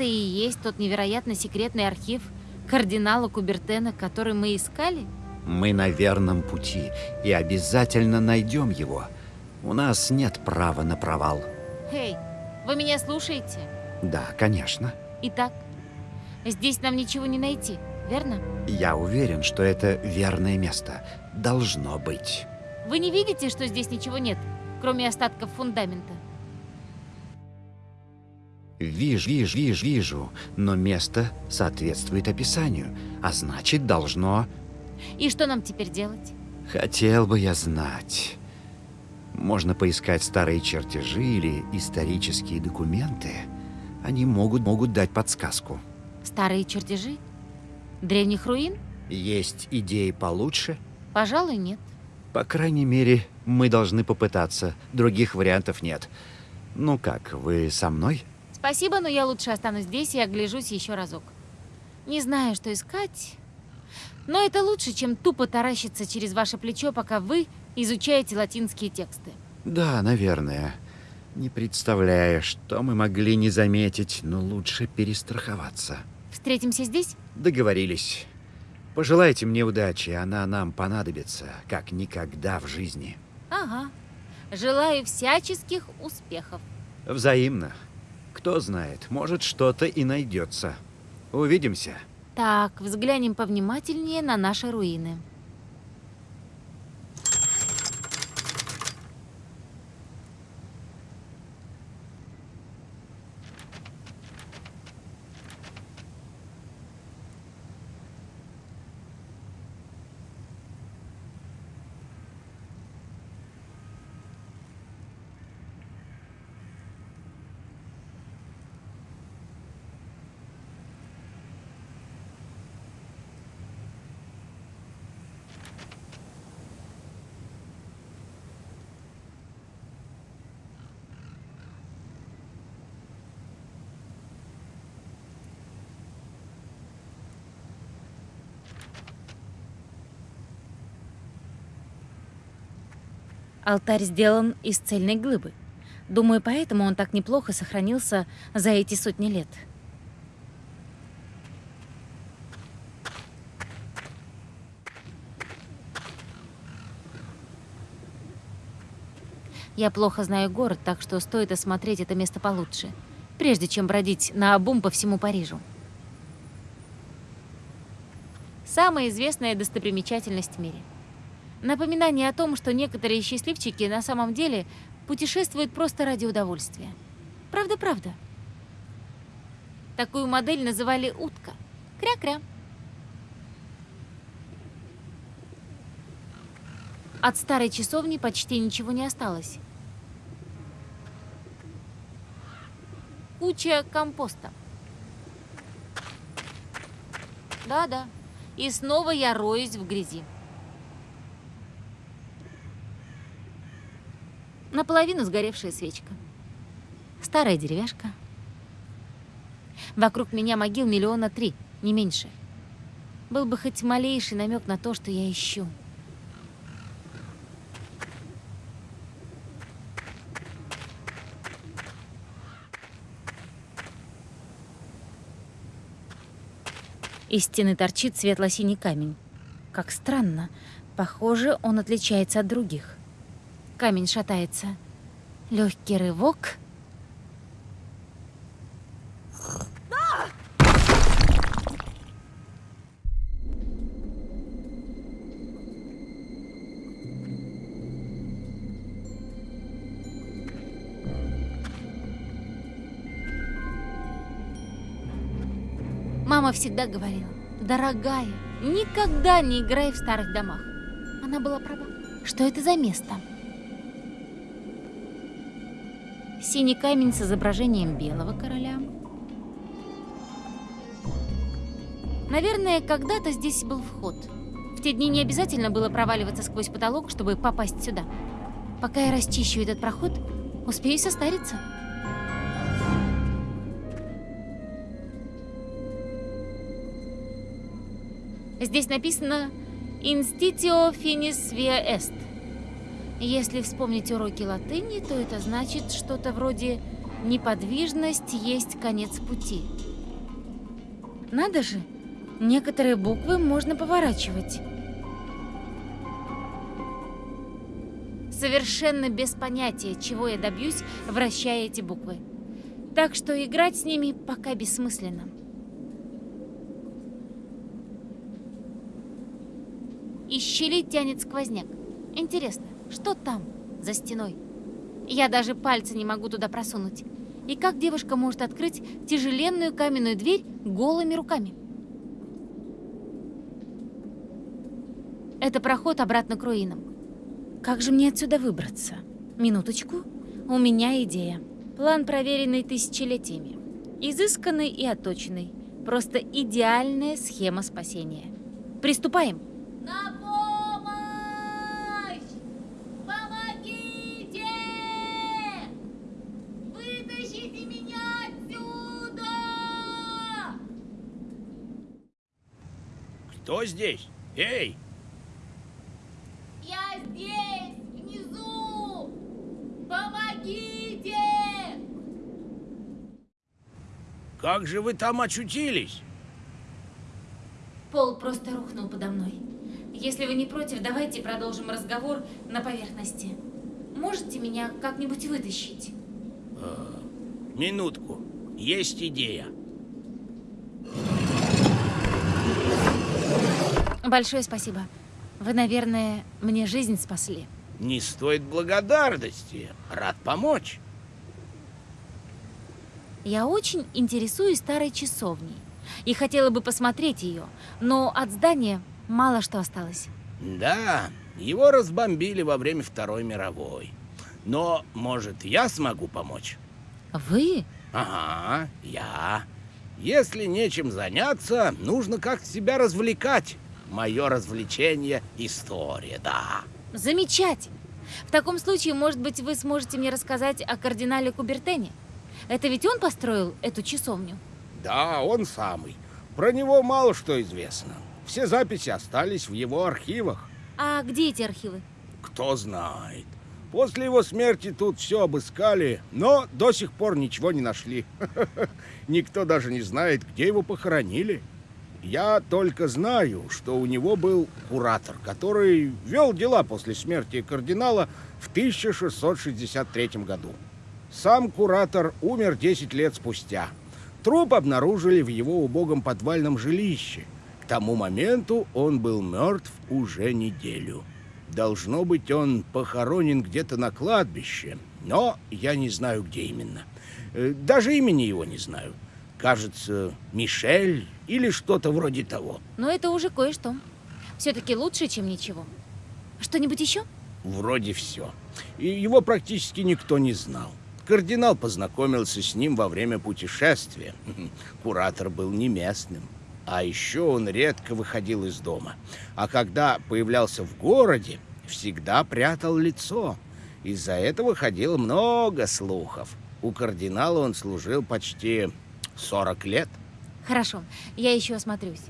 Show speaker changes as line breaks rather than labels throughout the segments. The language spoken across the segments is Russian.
Это и есть тот невероятно секретный архив кардинала Кубертена, который мы искали?
Мы на верном пути и обязательно найдем его. У нас нет права на провал.
Эй, вы меня слушаете?
Да, конечно.
Итак, здесь нам ничего не найти, верно?
Я уверен, что это верное место. Должно быть.
Вы не видите, что здесь ничего нет, кроме остатков фундамента?
Вижу, вижу, вижу, вижу, но место соответствует описанию, а значит должно...
И что нам теперь делать?
Хотел бы я знать. Можно поискать старые чертежи или исторические документы. Они могут, могут дать подсказку.
Старые чертежи? Древних руин?
Есть идеи получше?
Пожалуй, нет.
По крайней мере, мы должны попытаться. Других вариантов нет. Ну как, вы со мной?
Спасибо, но я лучше останусь здесь и огляжусь еще разок. Не знаю, что искать, но это лучше, чем тупо таращиться через ваше плечо, пока вы изучаете латинские тексты.
Да, наверное. Не представляю, что мы могли не заметить, но лучше перестраховаться.
Встретимся здесь?
Договорились. Пожелайте мне удачи, она нам понадобится, как никогда в жизни.
Ага. Желаю всяческих успехов.
Взаимно. Кто знает, может что-то и найдется. Увидимся.
Так, взглянем повнимательнее на наши руины. Алтарь сделан из цельной глыбы. Думаю, поэтому он так неплохо сохранился за эти сотни лет. Я плохо знаю город, так что стоит осмотреть это место получше, прежде чем бродить на обум по всему Парижу. Самая известная достопримечательность в мире. Напоминание о том, что некоторые счастливчики на самом деле путешествуют просто ради удовольствия. Правда-правда. Такую модель называли утка. Кря-кря. От старой часовни почти ничего не осталось. Куча компоста. Да-да. И снова я роюсь в грязи. Наполовину сгоревшая свечка. Старая деревяшка. Вокруг меня могил миллиона три, не меньше. Был бы хоть малейший намек на то, что я ищу. Из стены торчит светло-синий камень. Как странно. Похоже, он отличается от других. Камень шатается. Легкий рывок. Мама всегда говорила, дорогая, никогда не играй в старых домах. Она была права. Что это за место? Синий камень с изображением белого короля. Наверное, когда-то здесь был вход. В те дни не обязательно было проваливаться сквозь потолок, чтобы попасть сюда. Пока я расчищу этот проход, успею состариться. Здесь написано «Institio finis via est». Если вспомнить уроки латыни, то это значит что-то вроде Неподвижность есть конец пути. Надо же, некоторые буквы можно поворачивать. Совершенно без понятия, чего я добьюсь, вращая эти буквы. Так что играть с ними пока бессмысленно. Из щели тянет сквозняк. Интересно, что там, за стеной? Я даже пальцы не могу туда просунуть. И как девушка может открыть тяжеленную каменную дверь голыми руками? Это проход обратно к руинам. Как же мне отсюда выбраться? Минуточку. У меня идея. План, проверенный тысячелетиями. Изысканный и отточенный. Просто идеальная схема спасения. Приступаем. На
Кто здесь? Эй!
Я здесь, внизу! Помогите!
Как же вы там очутились?
Пол просто рухнул подо мной. Если вы не против, давайте продолжим разговор на поверхности. Можете меня как-нибудь вытащить?
Минутку. Есть идея.
Большое спасибо. Вы, наверное, мне жизнь спасли.
Не стоит благодарности. Рад помочь.
Я очень интересуюсь старой часовней и хотела бы посмотреть ее, но от здания мало что осталось.
Да, его разбомбили во время Второй мировой. Но, может, я смогу помочь?
Вы?
Ага, я. Если нечем заняться, нужно как-то себя развлекать. Мое развлечение — история, да.
Замечательно. В таком случае, может быть, вы сможете мне рассказать о кардинале Кубертене? Это ведь он построил эту часовню?
Да, он самый. Про него мало что известно. Все записи остались в его архивах.
А где эти архивы?
Кто знает. После его смерти тут все обыскали, но до сих пор ничего не нашли. Никто даже не знает, где его похоронили. Я только знаю, что у него был куратор, который вел дела после смерти кардинала в 1663 году. Сам куратор умер 10 лет спустя. Труп обнаружили в его убогом подвальном жилище. К тому моменту он был мертв уже неделю. Должно быть, он похоронен где-то на кладбище, но я не знаю, где именно. Э, Даже имени его не знаю. Кажется, Мишель или что-то вроде того.
Но это уже кое-что. Все-таки лучше, чем ничего. Что-нибудь еще?
Вроде все. И его практически никто не знал. Кардинал познакомился с ним во время путешествия. Куратор был не местным. А еще он редко выходил из дома. А когда появлялся в городе, всегда прятал лицо. Из-за этого ходило много слухов. У кардинала он служил почти 40 лет.
Хорошо, я еще осмотрюсь.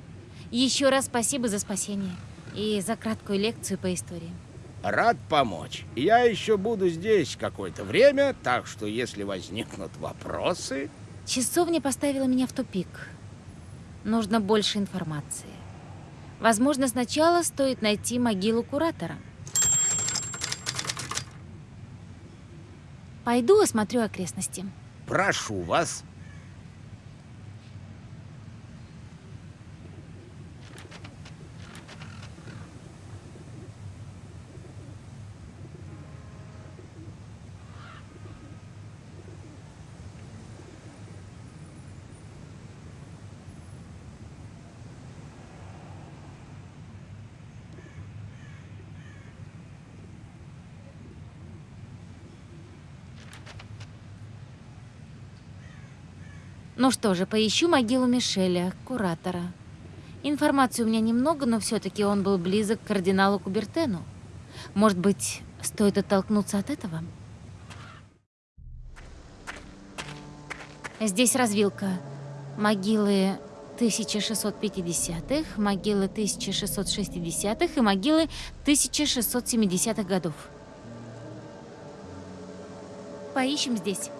Еще раз спасибо за спасение и за краткую лекцию по истории.
Рад помочь. Я еще буду здесь какое-то время, так что если возникнут вопросы...
Часовня поставила меня в тупик. Нужно больше информации. Возможно, сначала стоит найти могилу куратора. Пойду осмотрю окрестности.
Прошу вас.
Ну что же, поищу могилу Мишеля, куратора. Информации у меня немного, но все-таки он был близок к кардиналу Кубертену. Может быть, стоит оттолкнуться от этого? Здесь развилка. Могилы 1650-х, могилы 1660-х и могилы 1670-х годов. Поищем здесь.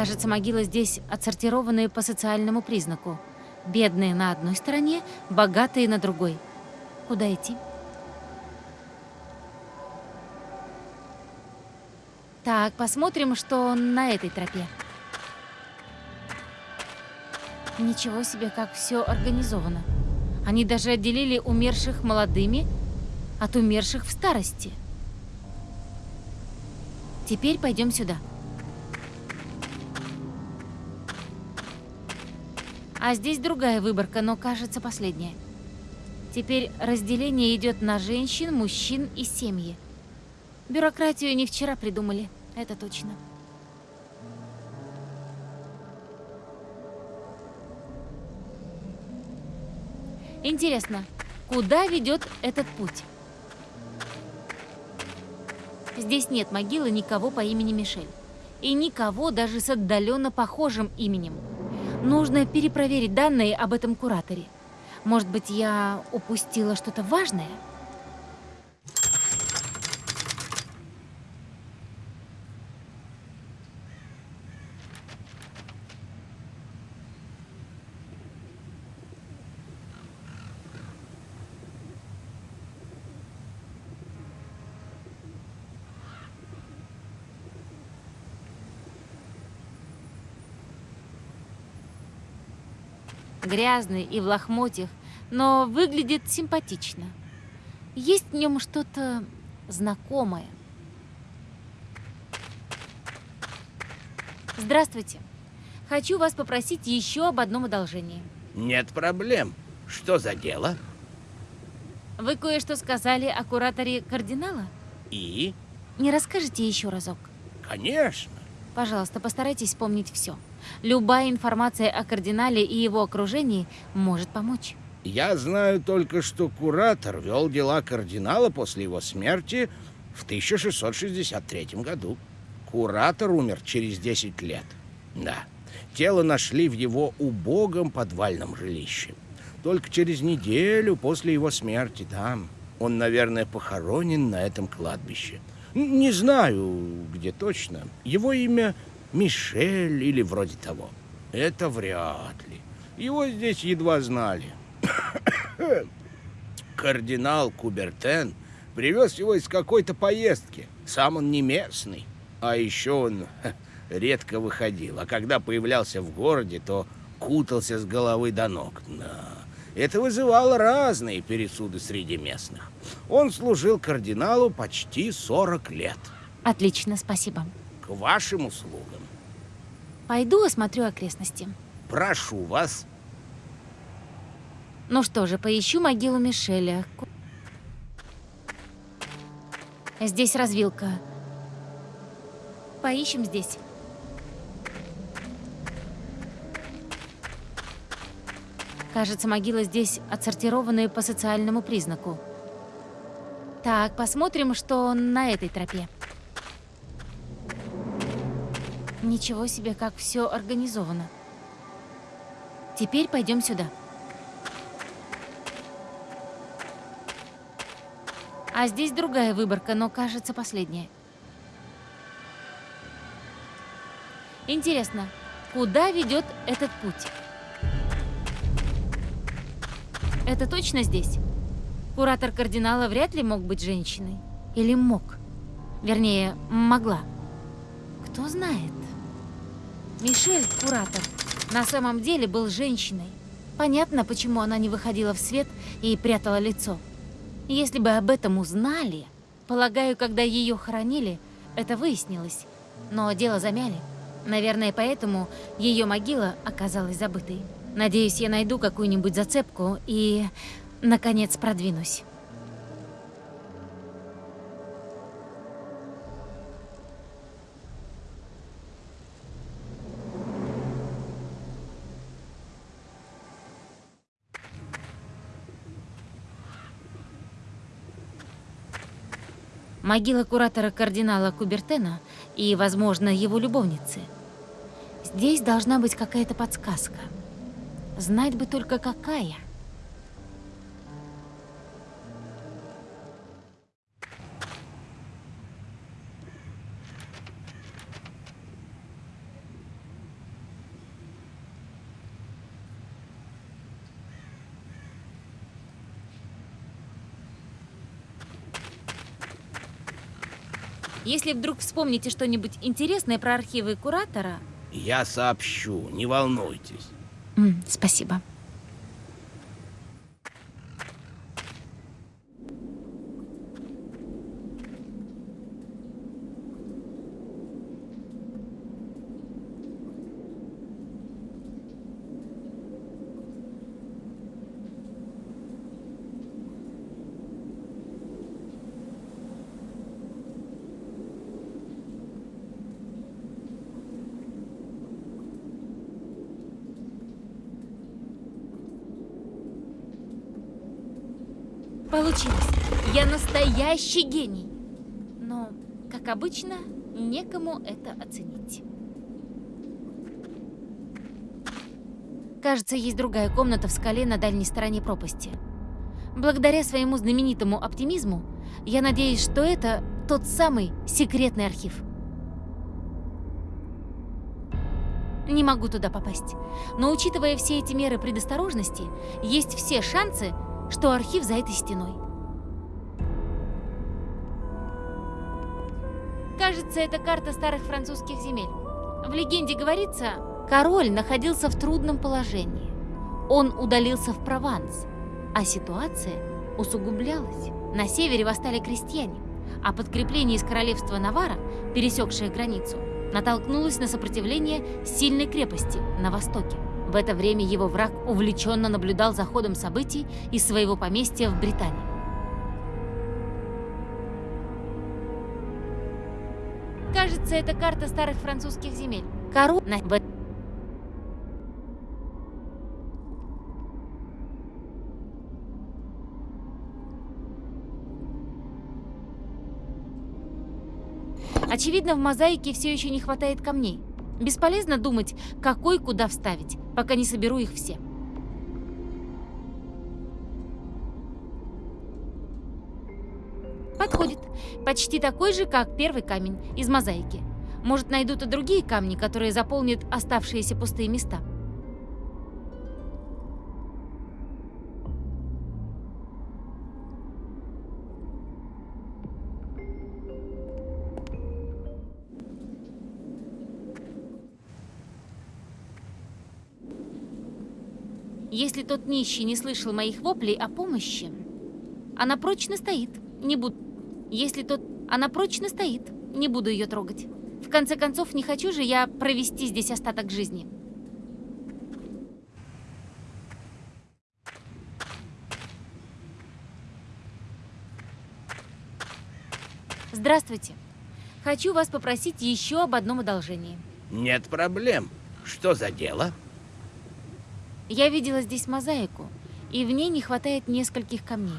Кажется, могилы здесь отсортированы по социальному признаку. Бедные на одной стороне, богатые на другой. Куда идти? Так, посмотрим, что на этой тропе. Ничего себе, как все организовано. Они даже отделили умерших молодыми от умерших в старости. Теперь пойдем сюда. А здесь другая выборка, но кажется последняя. Теперь разделение идет на женщин, мужчин и семьи. Бюрократию не вчера придумали, это точно. Интересно, куда ведет этот путь? Здесь нет могилы никого по имени Мишель. И никого даже с отдаленно похожим именем. Нужно перепроверить данные об этом кураторе. Может быть, я упустила что-то важное? Грязный и в лохмотьях, но выглядит симпатично. Есть в нем что-то знакомое. Здравствуйте. Хочу вас попросить еще об одном одолжении.
Нет проблем. Что за дело?
Вы кое-что сказали о кураторе кардинала?
И?
Не расскажете еще разок?
Конечно.
Пожалуйста, постарайтесь вспомнить все. Любая информация о кардинале и его окружении может помочь.
Я знаю только, что куратор вел дела кардинала после его смерти в 1663 году. Куратор умер через 10 лет. Да, тело нашли в его убогом подвальном жилище. Только через неделю после его смерти там. Он, наверное, похоронен на этом кладбище. Не знаю, где точно. Его имя Мишель или вроде того. Это вряд ли. Его здесь едва знали. Кардинал Кубертен привез его из какой-то поездки. Сам он не местный. А еще он редко выходил. А когда появлялся в городе, то кутался с головы до ног. Да. Это вызывало разные пересуды среди местных. Он служил кардиналу почти 40 лет.
Отлично, спасибо.
К вашим услугам.
Пойду осмотрю окрестности.
Прошу вас.
Ну что же, поищу могилу Мишеля. Здесь развилка. Поищем здесь. Кажется, могила здесь отсортированы по социальному признаку. Так, посмотрим, что на этой тропе. Ничего себе, как все организовано. Теперь пойдем сюда. А здесь другая выборка, но кажется последняя. Интересно, куда ведет этот путь? Это точно здесь? Куратор кардинала вряд ли мог быть женщиной. Или мог? Вернее, могла. Кто знает? Мишель, куратор, на самом деле был женщиной. Понятно, почему она не выходила в свет и прятала лицо. Если бы об этом узнали, полагаю, когда ее хоронили, это выяснилось. Но дело замяли. Наверное, поэтому ее могила оказалась забытой. Надеюсь, я найду какую-нибудь зацепку и, наконец, продвинусь. Могила куратора кардинала Кубертена и, возможно, его любовницы. Здесь должна быть какая-то подсказка. Знать бы только какая. Если вдруг вспомните что-нибудь интересное про архивы Куратора...
Я сообщу, не волнуйтесь.
Спасибо. Получилось. Я настоящий гений. Но, как обычно, некому это оценить. Кажется, есть другая комната в скале на дальней стороне пропасти. Благодаря своему знаменитому оптимизму, я надеюсь, что это тот самый секретный архив. Не могу туда попасть. Но учитывая все эти меры предосторожности, есть все шансы, что архив за этой стеной. Кажется, это карта старых французских земель. В легенде говорится, король находился в трудном положении. Он удалился в Прованс, а ситуация усугублялась. На севере восстали крестьяне, а подкрепление из королевства Навара, пересекшее границу, натолкнулось на сопротивление сильной крепости на востоке. В это время его враг увлеченно наблюдал за ходом событий из своего поместья в Британии. Кажется, это карта старых французских земель. Кору на... в- Очевидно, в мозаике все еще не хватает камней. Бесполезно думать, какой куда вставить, пока не соберу их все. Подходит. Почти такой же, как первый камень из мозаики. Может, найдут и другие камни, которые заполнят оставшиеся пустые места. Если тот нищий не слышал моих воплей о помощи, она прочно стоит, не буду. Если тот... Она прочно стоит, не буду ее трогать. В конце концов, не хочу же я провести здесь остаток жизни. Здравствуйте. Хочу вас попросить еще об одном одолжении.
Нет проблем. Что за дело?
Я видела здесь мозаику, и в ней не хватает нескольких камней.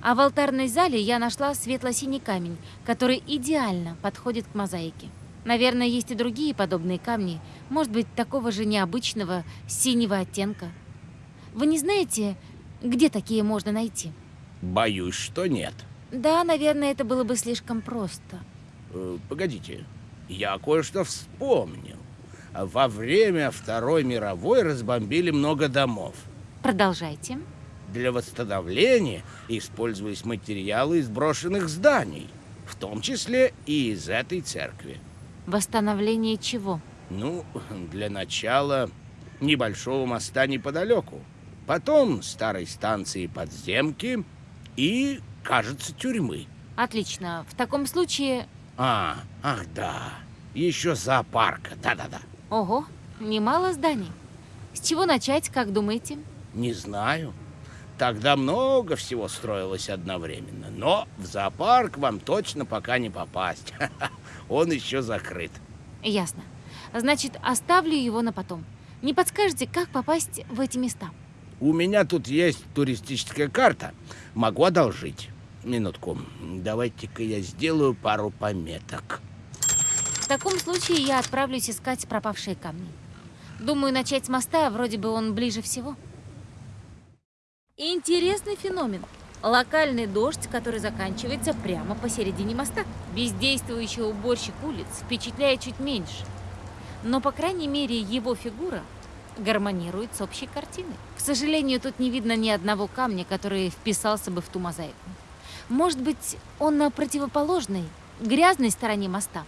А в алтарной зале я нашла светло-синий камень, который идеально подходит к мозаике. Наверное, есть и другие подобные камни, может быть, такого же необычного синего оттенка. Вы не знаете, где такие можно найти?
Боюсь, что нет.
Да, наверное, это было бы слишком просто.
Э, погодите, я кое-что вспомнил. Во время Второй мировой разбомбили много домов.
Продолжайте.
Для восстановления использовались материалы из брошенных зданий, в том числе и из этой церкви.
Восстановление чего?
Ну, для начала небольшого моста неподалеку, потом старой станции подземки и, кажется, тюрьмы.
Отлично. В таком случае...
А, ах да, еще зоопарка, да-да-да.
Ого, немало зданий. С чего начать, как думаете?
Не знаю. Тогда много всего строилось одновременно, но в зоопарк вам точно пока не попасть. Он еще закрыт.
Ясно. Значит, оставлю его на потом. Не подскажете, как попасть в эти места?
У меня тут есть туристическая карта. Могу одолжить. Минутку. Давайте-ка я сделаю пару пометок.
В таком случае я отправлюсь искать пропавшие камни. Думаю, начать с моста, вроде бы он ближе всего. Интересный феномен. Локальный дождь, который заканчивается прямо посередине моста. Бездействующий уборщик улиц впечатляет чуть меньше. Но, по крайней мере, его фигура гармонирует с общей картиной. К сожалению, тут не видно ни одного камня, который вписался бы в ту мозаику. Может быть, он на противоположной, грязной стороне моста.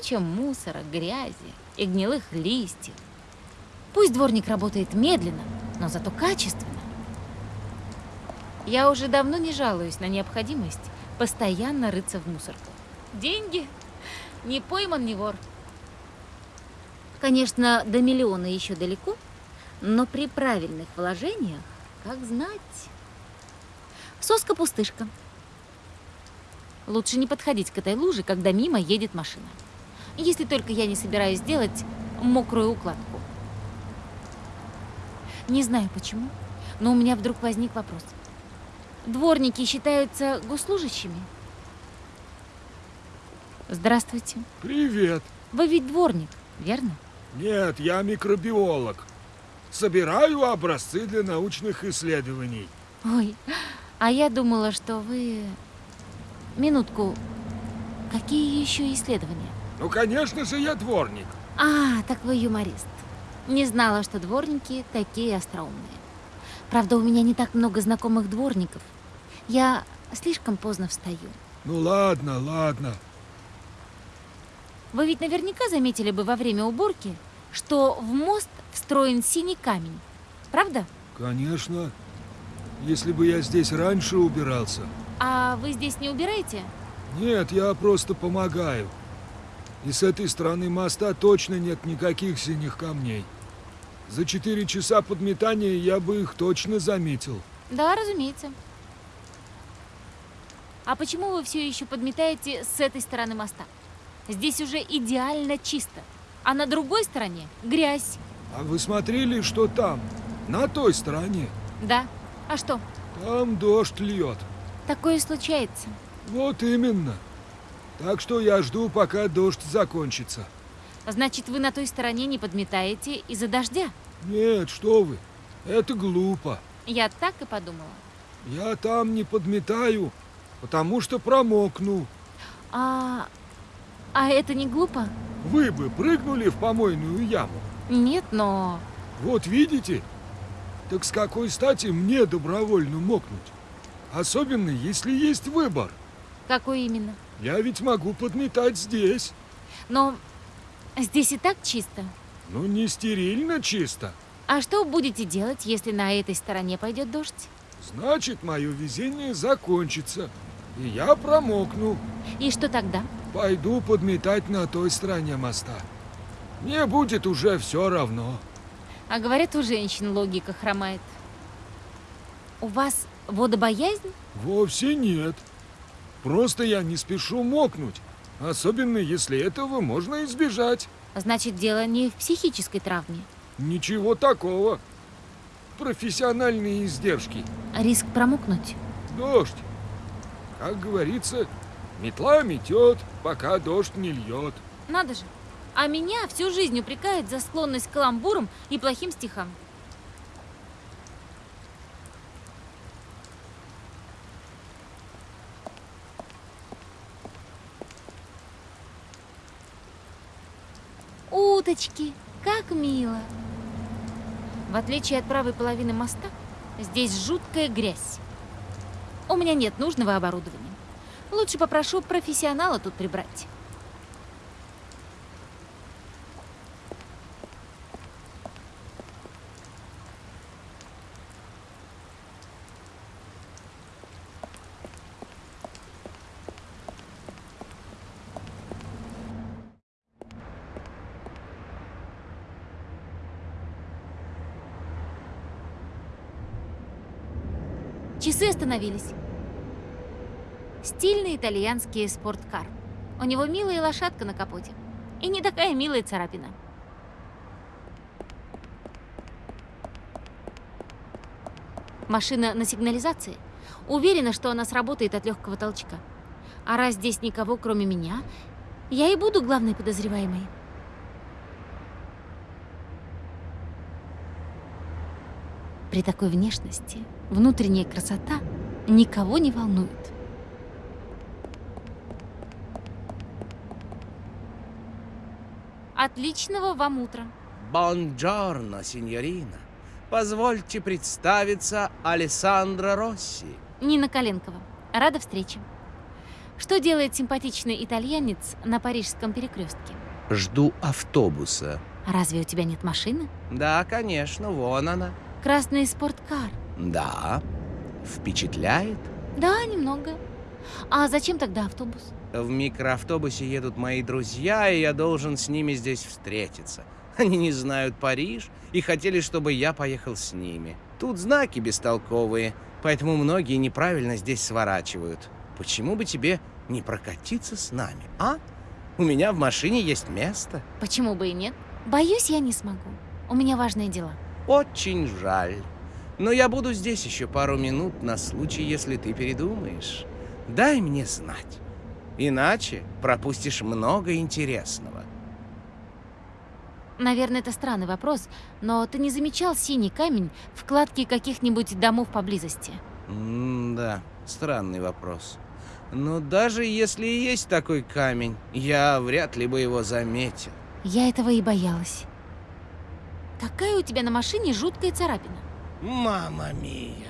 Куча мусора, грязи и гнилых листьев. Пусть дворник работает медленно, но зато качественно. Я уже давно не жалуюсь на необходимость постоянно рыться в мусорку. Деньги? Не пойман, не вор. Конечно, до миллиона еще далеко, но при правильных вложениях, как знать. Соска-пустышка. Лучше не подходить к этой луже, когда мимо едет машина. Если только я не собираюсь делать мокрую укладку. Не знаю почему, но у меня вдруг возник вопрос. Дворники считаются госслужащими? Здравствуйте.
Привет.
Вы ведь дворник, верно?
Нет, я микробиолог. Собираю образцы для научных исследований.
Ой, а я думала, что вы... Минутку. Какие еще исследования?
Ну, конечно же, я дворник.
А, так вы юморист. Не знала, что дворники такие остроумные. Правда, у меня не так много знакомых дворников. Я слишком поздно встаю.
Ну ладно, ладно.
Вы ведь наверняка заметили бы во время уборки, что в мост встроен синий камень. Правда?
Конечно. Если бы я здесь раньше убирался.
А вы здесь не убираете?
Нет, я просто помогаю. И с этой стороны моста точно нет никаких синих камней. За четыре часа подметания я бы их точно заметил.
Да, разумеется. А почему вы все еще подметаете с этой стороны моста? Здесь уже идеально чисто. А на другой стороне грязь.
А вы смотрели, что там? На той стороне.
Да. А что?
Там дождь льет.
Такое случается.
Вот именно. Так что я жду, пока дождь закончится.
Значит, вы на той стороне не подметаете из-за дождя?
Нет, что вы. Это глупо.
Я так и подумала.
Я там не подметаю, потому что промокну.
А... А это не глупо?
Вы бы прыгнули в помойную яму.
Нет, но...
Вот видите? Так с какой стати мне добровольно мокнуть? Особенно, если есть выбор.
Какой именно?
Я ведь могу подметать здесь.
Но здесь и так чисто.
Ну, не стерильно чисто.
А что будете делать, если на этой стороне пойдет дождь?
Значит, мое везение закончится. И я промокну.
И что тогда?
Пойду подметать на той стороне моста. Мне будет уже все равно.
А говорят, у женщин логика хромает. У вас водобоязнь?
Вовсе нет. Просто я не спешу мокнуть. Особенно, если этого можно избежать.
Значит, дело не в психической травме.
Ничего такого. Профессиональные издержки.
Риск промокнуть?
Дождь. Как говорится, метла метет, пока дождь не льет.
Надо же. А меня всю жизнь упрекают за склонность к каламбурам и плохим стихам. Уточки, как мило. В отличие от правой половины моста, здесь жуткая грязь. У меня нет нужного оборудования. Лучше попрошу профессионала тут прибрать. Часы остановились. Стильный итальянский спорткар. У него милая лошадка на капоте. И не такая милая царапина. Машина на сигнализации. Уверена, что она сработает от легкого толчка. А раз здесь никого, кроме меня, Я и буду главной подозреваемой. При такой внешности внутренняя красота никого не волнует. Отличного вам утра.
Бонджорно, сеньорина. Позвольте представиться Алессандро Росси.
Нина Коленкова. Рада встрече. Что делает симпатичный итальянец на парижском перекрестке?
Жду автобуса.
Разве у тебя нет машины?
Да, конечно, вон она.
Красный спорткар.
Да. Впечатляет?
Да, немного. А зачем тогда автобус?
В микроавтобусе едут мои друзья, и я должен с ними здесь встретиться. Они не знают Париж и хотели, чтобы я поехал с ними. Тут знаки бестолковые, поэтому многие неправильно здесь сворачивают. Почему бы тебе не прокатиться с нами, а? У меня в машине есть место.
Почему бы и нет? Боюсь, я не смогу. У меня важные дела.
Очень жаль. Но я буду здесь еще пару минут на случай, если ты передумаешь. Дай мне знать. Иначе пропустишь много интересного.
Наверное, это странный вопрос, но ты не замечал синий камень в кладке каких-нибудь домов поблизости?
М-да, странный вопрос. Но даже если и есть такой камень, я вряд ли бы его заметил.
Я этого и боялась. Какая у тебя на машине жуткая царапина?
Мама мия.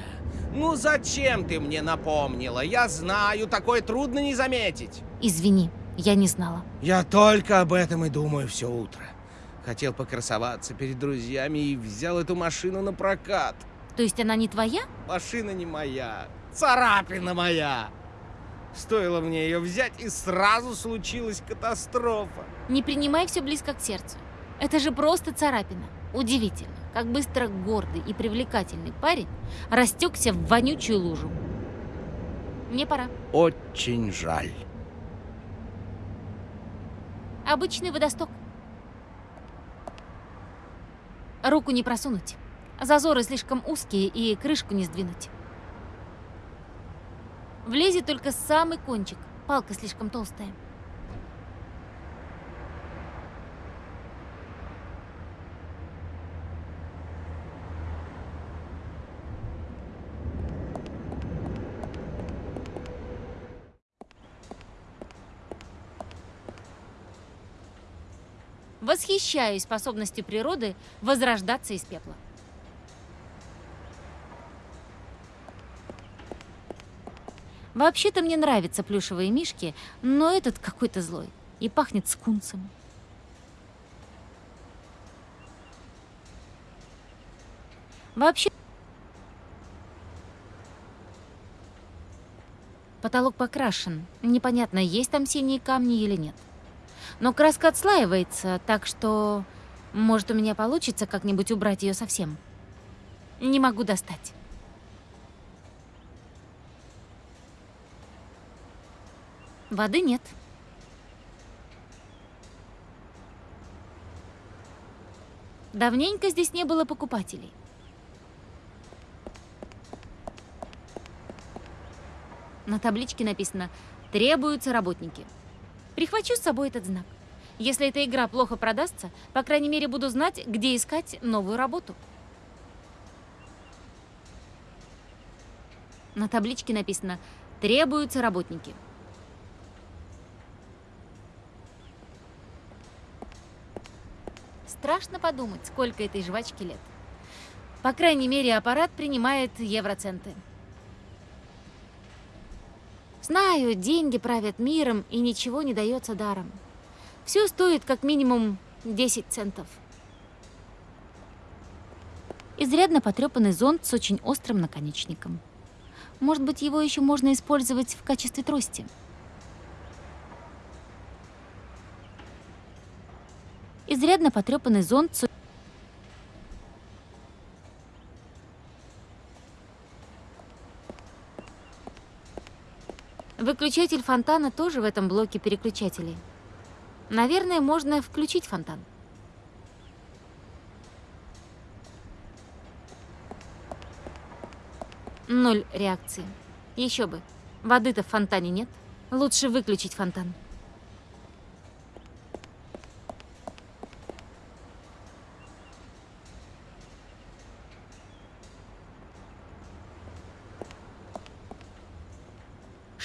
Ну зачем ты мне напомнила? Я знаю, такое трудно не заметить.
Извини, я не знала.
Я только об этом и думаю все утро. Хотел покрасоваться перед друзьями и взял эту машину на прокат.
То есть она не твоя?
Машина не моя, царапина моя. Стоило мне ее взять, и сразу случилась катастрофа.
Не принимай все близко к сердцу. Это же просто царапина. Удивительно, как быстро гордый и привлекательный парень растекся в вонючую лужу. Мне пора.
Очень жаль.
Обычный водосток. Руку не просунуть. Зазоры слишком узкие и крышку не сдвинуть. Влезет только самый кончик. Палка слишком толстая. Восхищаюсь способностью природы возрождаться из пепла. Вообще-то мне нравятся плюшевые мишки, но этот какой-то злой и пахнет скунсом. Вообще... Потолок покрашен. Непонятно, есть там синие камни или нет. Но краска отслаивается, так что... Может, у меня получится как-нибудь убрать ее совсем. Не могу достать. Воды нет. Давненько здесь не было покупателей. На табличке написано «Требуются работники». Прихвачу с собой этот знак. Если эта игра плохо продастся, по крайней мере, буду знать, где искать новую работу. На табличке написано «Требуются работники». Страшно подумать, сколько этой жвачки лет. По крайней мере, аппарат принимает евроценты. Знаю, деньги правят миром, и ничего не дается даром. Все стоит как минимум 10 центов. Изрядно потрепанный зонт с очень острым наконечником. Может быть, его еще можно использовать в качестве трости. Изрядно потрепанный зонт с... Выключатель фонтана тоже в этом блоке переключателей. Наверное, можно включить фонтан. Ноль реакции. Еще бы. Воды-то в фонтане нет. Лучше выключить фонтан.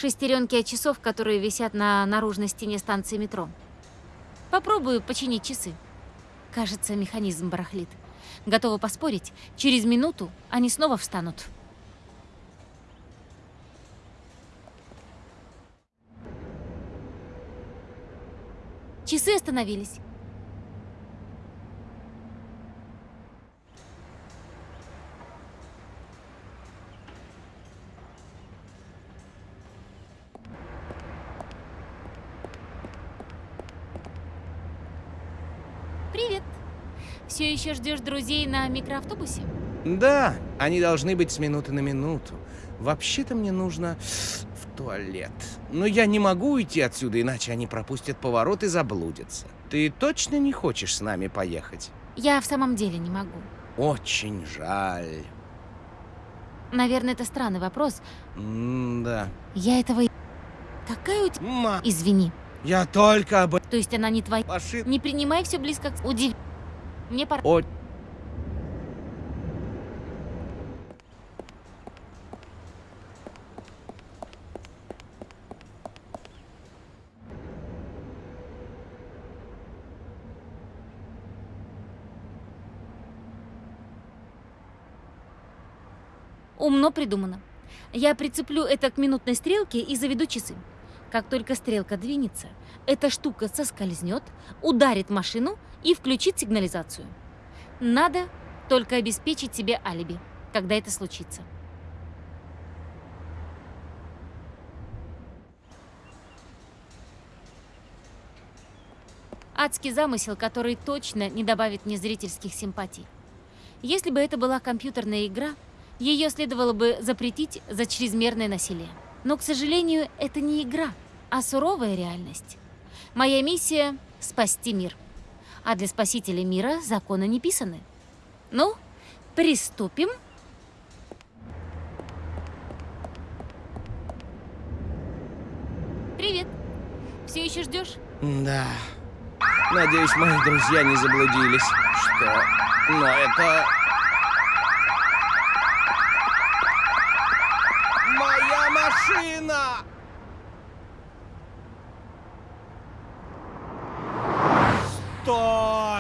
Шестеренки от часов, которые висят на наружной стене станции метро. Попробую починить часы. Кажется, механизм барахлит. Готова поспорить, через минуту они снова встанут. Часы остановились. Привет. Все еще ждешь друзей на микроавтобусе?
Да, они должны быть с минуты на минуту. Вообще-то мне нужно в туалет. Но я не могу уйти отсюда, иначе они пропустят поворот и заблудятся. Ты точно не хочешь с нами поехать?
Я в самом деле не могу.
Очень жаль.
Наверное, это странный вопрос.
М-да.
Я этого... Какая у тебя...
Ма,
Извини.
я только об
То есть она не твоя...
ошибке.
Не принимай все близко к... Удив... Мне пора...
О,
Умно придумано. Я прицеплю это к минутной стрелке и заведу часы. Как только стрелка двинется, эта штука соскользнет, ударит машину и включит сигнализацию. Надо только обеспечить себе алиби, когда это случится. Адский замысел, который точно не добавит мне зрительских симпатий. Если бы это была компьютерная игра, ее следовало бы запретить за чрезмерное насилие. Но, к сожалению, это не игра, а суровая реальность. Моя миссия — спасти мир. А для спасителя мира законы не писаны. Ну, приступим. Привет. Все еще ждешь?
да. Надеюсь, мои друзья не заблудились. Что? Но это... Моя машина!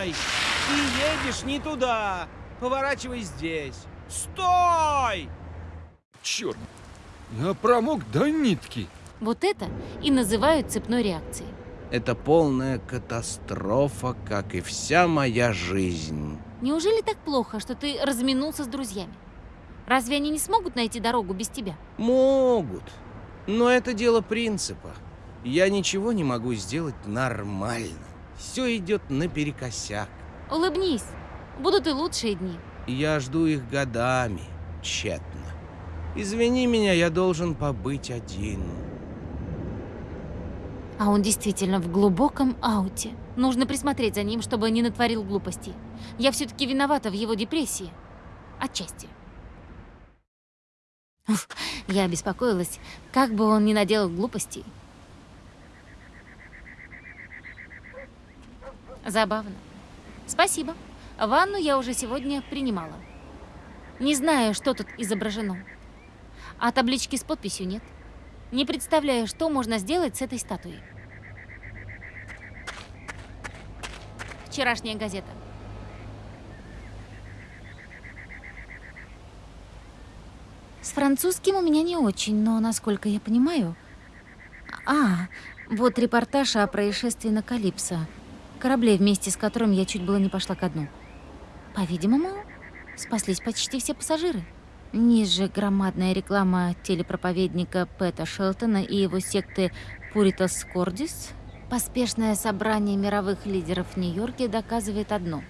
Стой! Ты едешь не туда. Поворачивай здесь. Стой!
Черт, я промок до нитки.
Вот это и называют цепной реакцией.
Это полная катастрофа, как и вся моя жизнь.
Неужели так плохо, что ты разминулся с друзьями? Разве они не смогут найти дорогу без тебя?
Могут. Но это дело принципа. Я ничего не могу сделать нормально. Все идет наперекосяк.
Улыбнись. Будут и лучшие дни.
Я жду их годами, тщетно. Извини меня, я должен побыть один.
А он действительно в глубоком ауте. Нужно присмотреть за ним, чтобы не натворил глупостей. Я все-таки виновата в его депрессии. Отчасти. Уф, я беспокоилась, как бы он не наделал глупостей. Забавно. Спасибо. Ванну я уже сегодня принимала. Не знаю, что тут изображено. А таблички с подписью нет. Не представляю, что можно сделать с этой статуей. Вчерашняя газета. С французским у меня не очень, но, насколько я понимаю... А, вот репортаж о происшествии на Калипсо. Корабле, вместе с которым я чуть было не пошла ко дну. По-видимому, спаслись почти все пассажиры. Ниже громадная реклама телепроповедника Пэта Шелтона и его секты Пуритас Кордис. Поспешное собрание мировых лидеров в Нью-Йорке доказывает одно.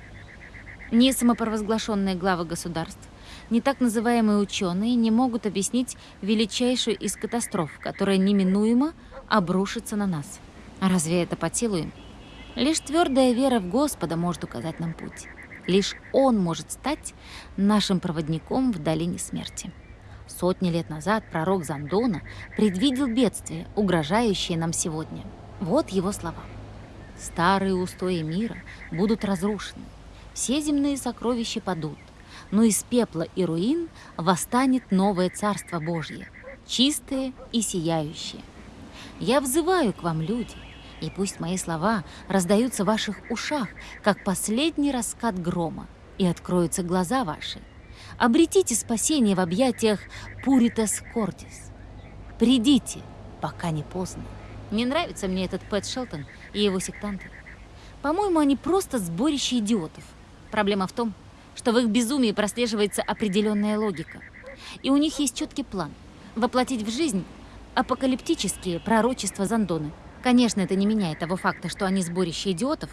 Ни самопровозглашенные главы государств, ни так называемые ученые не могут объяснить величайшую из катастроф, которая неминуемо обрушится на нас. Разве это по силу им? Лишь твердая вера в Господа может указать нам путь. Лишь Он может стать нашим проводником в долине смерти. Сотни лет назад пророк Зандона предвидел бедствие, угрожающее нам сегодня. Вот его слова. «Старые устои мира будут разрушены, все земные сокровища падут, но из пепла и руин восстанет новое Царство Божье. чистые и сияющие. Я взываю к вам, люди, и пусть мои слова раздаются в ваших ушах, как последний раскат грома, и откроются глаза ваши. Обретите спасение в объятиях Пуритас Кортис. Придите, пока не поздно. Не нравится мне этот Пэт Шелтон и его сектанты. По-моему, они просто сборище идиотов. Проблема в том, что в их безумии прослеживается определенная логика. И у них есть четкий план – воплотить в жизнь апокалиптические пророчества Зандоны. Конечно, это не меняет того факта, что они сборище идиотов,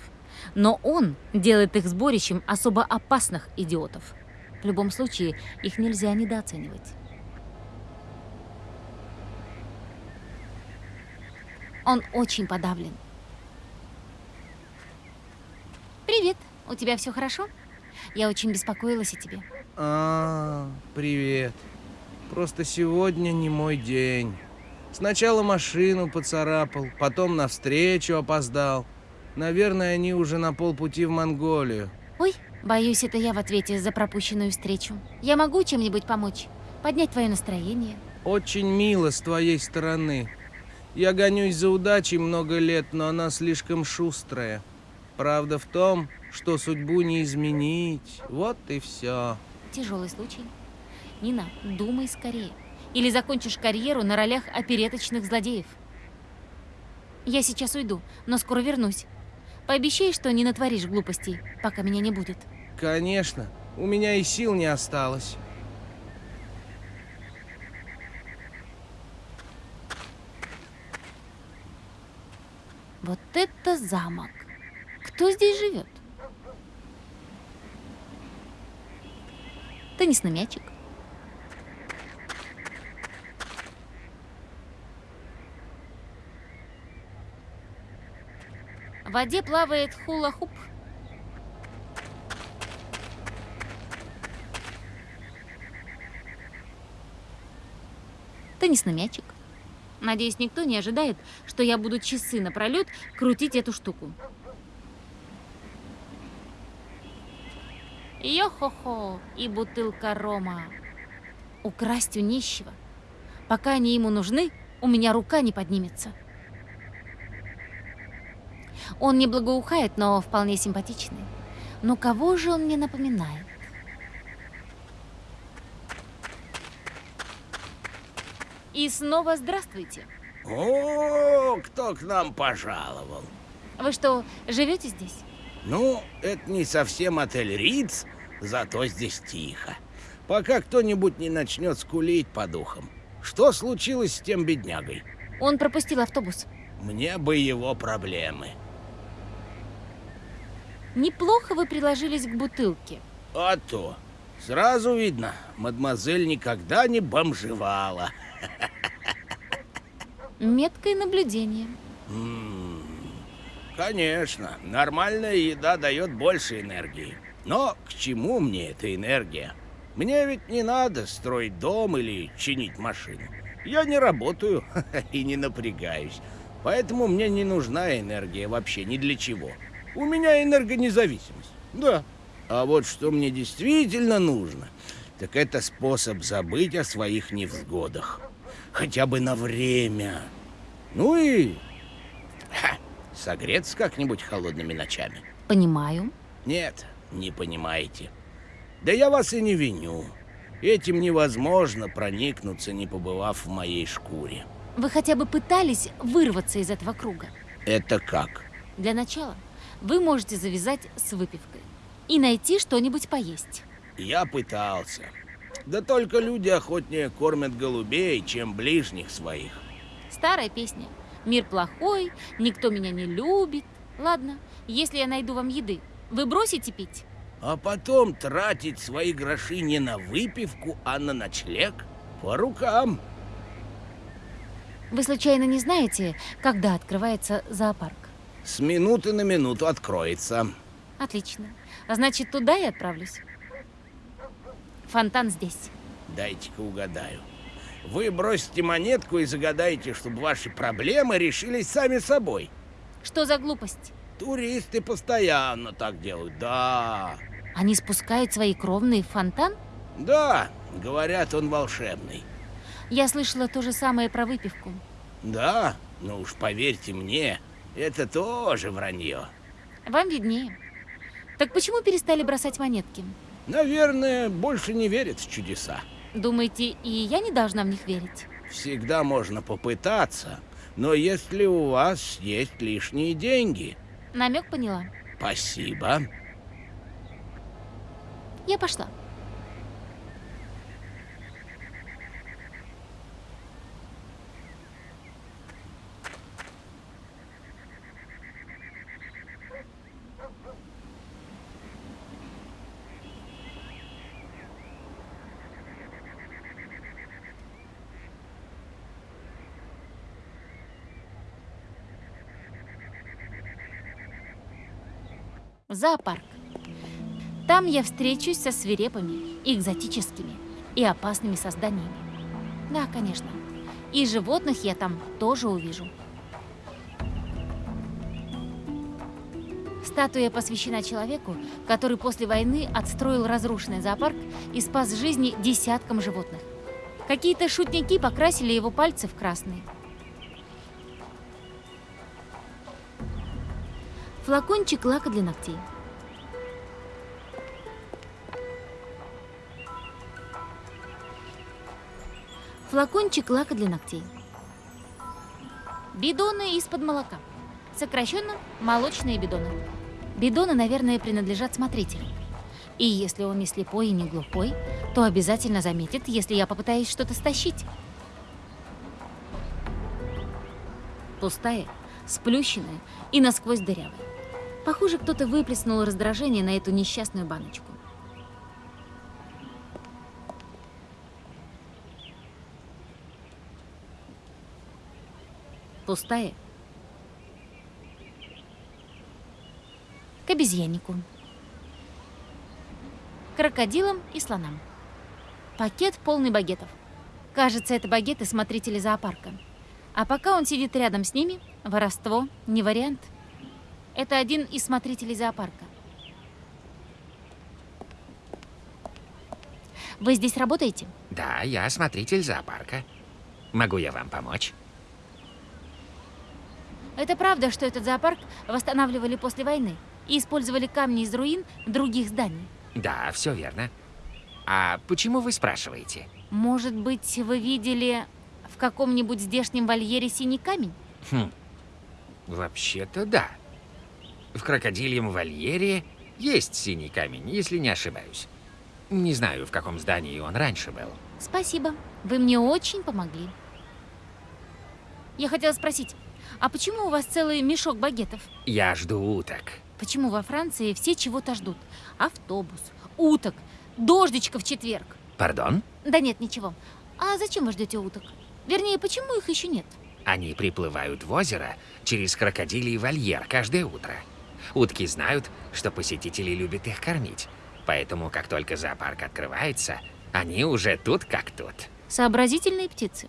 но он делает их сборищем особо опасных идиотов. В любом случае, их нельзя недооценивать. Он очень подавлен. Привет, у тебя все хорошо? Я очень беспокоилась о тебе.
А, привет. Просто сегодня не мой день. Сначала машину поцарапал, потом навстречу опоздал. Наверное, они уже на полпути в Монголию.
Ой, боюсь, это я в ответе за пропущенную встречу. Я могу чем-нибудь помочь? Поднять твое настроение?
Очень мило с твоей стороны. Я гонюсь за удачей много лет, но она слишком шустрая. Правда в том, что судьбу не изменить. Вот и все.
Тяжелый случай. Нина, думай скорее. Или закончишь карьеру на ролях опереточных злодеев. Я сейчас уйду, но скоро вернусь. Пообещай, что не натворишь глупостей, пока меня не будет.
Конечно, у меня и сил не осталось.
Вот это замок. Кто здесь живет? Теннисный мячик. В воде плавает хула-хуп. Теннисный мячик. Надеюсь, никто не ожидает, что я буду часы напролет крутить эту штуку. Йо-хо-хо, и бутылка рома. Украсть у нищего. Пока они ему нужны, у меня рука не поднимется. Он не благоухает, но вполне симпатичный. Но кого же он мне напоминает? И снова здравствуйте.
О, кто к нам пожаловал?
Вы что, живете здесь?
Ну, это не совсем отель Риц, зато здесь тихо. Пока кто-нибудь не начнет скулить по духам. Что случилось с тем беднягой?
Он пропустил автобус.
Мне бы его проблемы.
Неплохо вы приложились к бутылке.
А то. Сразу видно, мадемуазель никогда не бомжевала.
Меткое наблюдение.
М, Конечно, нормальная еда дает больше энергии. Но к чему мне эта энергия? Мне ведь не надо строить дом или чинить машину. Я не работаю и не напрягаюсь. Поэтому мне не нужна энергия вообще ни для чего. У меня энергонезависимость. Да. А вот что мне действительно нужно, так это способ забыть о своих невзгодах. Хотя бы на время. Ну и ха, согреться как-нибудь холодными ночами.
Понимаю.
Нет, не понимаете. Да я вас и не виню. Этим невозможно проникнуться, не побывав в моей шкуре.
Вы хотя бы пытались вырваться из этого круга?
Это как?
Для начала вы можете завязать с выпивкой и найти что-нибудь поесть.
Я пытался. Да только люди охотнее кормят голубей, чем ближних своих.
Старая песня. Мир плохой, никто меня не любит. Ладно, если я найду вам еды, вы бросите пить?
А потом тратить свои гроши не на выпивку, а на ночлег? По рукам.
Вы случайно не знаете, когда открывается зоопарк?
С минуты на минуту откроется.
Отлично. Значит, туда и отправлюсь. Фонтан здесь.
Дайте-ка угадаю. Вы бросите монетку и загадаете, чтобы ваши проблемы решились сами собой.
Что за глупость?
Туристы постоянно так делают, да.
Они спускают свои кровные в фонтан?
Да, говорят, он волшебный.
Я слышала то же самое про выпивку.
Да, ну уж поверьте мне, это тоже вранье.
Вам виднее. Так почему перестали бросать монетки?
Наверное, больше не верят в чудеса.
Думаете, и я не должна в них верить?
Всегда можно попытаться, но если у вас есть лишние деньги,
Намек поняла.
спасибо.
Я пошла. В зоопарк. Там я встречусь со свирепыми, экзотическими и опасными созданиями. Да, конечно. И животных я там тоже увижу. Статуя посвящена человеку, который после войны отстроил разрушенный зоопарк и спас жизни десяткам животных. Какие-то шутники покрасили его пальцы в красные. Флакончик лака для ногтей. Флакончик лака для ногтей. Бидоны из-под молока. Сокращенно молочные бидоны. Бидоны, наверное, принадлежат смотрителю. И если он не слепой и не глухой, то обязательно заметит, если я попытаюсь что-то стащить. Пустая, сплющенная и насквозь дырявая. Похоже, кто-то выплеснул раздражение на эту несчастную баночку. Пустая. К обезьяннику. Крокодилам и слонам. Пакет полный багетов. Кажется, это багеты смотрители зоопарка. А пока он сидит рядом с ними, воровство не вариант. Это один из смотрителей зоопарка. Вы здесь работаете?
Да, я смотритель зоопарка. Могу я вам помочь?
Это правда, что этот зоопарк восстанавливали после войны и использовали камни из руин других зданий?
Да, все верно. А почему вы спрашиваете?
Может быть, вы видели в каком-нибудь здешнем вольере синий камень?
Хм. Вообще-то да. В крокодильем вольере есть синий камень, если не ошибаюсь. Не знаю, в каком здании он раньше был.
Спасибо. Вы мне очень помогли. Я хотела спросить, а почему у вас целый мешок багетов?
Я жду уток.
Почему во Франции все чего-то ждут? Автобус, уток, дождичка в четверг.
Пардон?
Да нет, ничего. А зачем вы ждете уток? Вернее, почему их еще нет?
Они приплывают в озеро через крокодилий вольер каждое утро. Утки знают, что посетители любят их кормить. Поэтому, как только зоопарк открывается, они уже тут как тут.
Сообразительные птицы.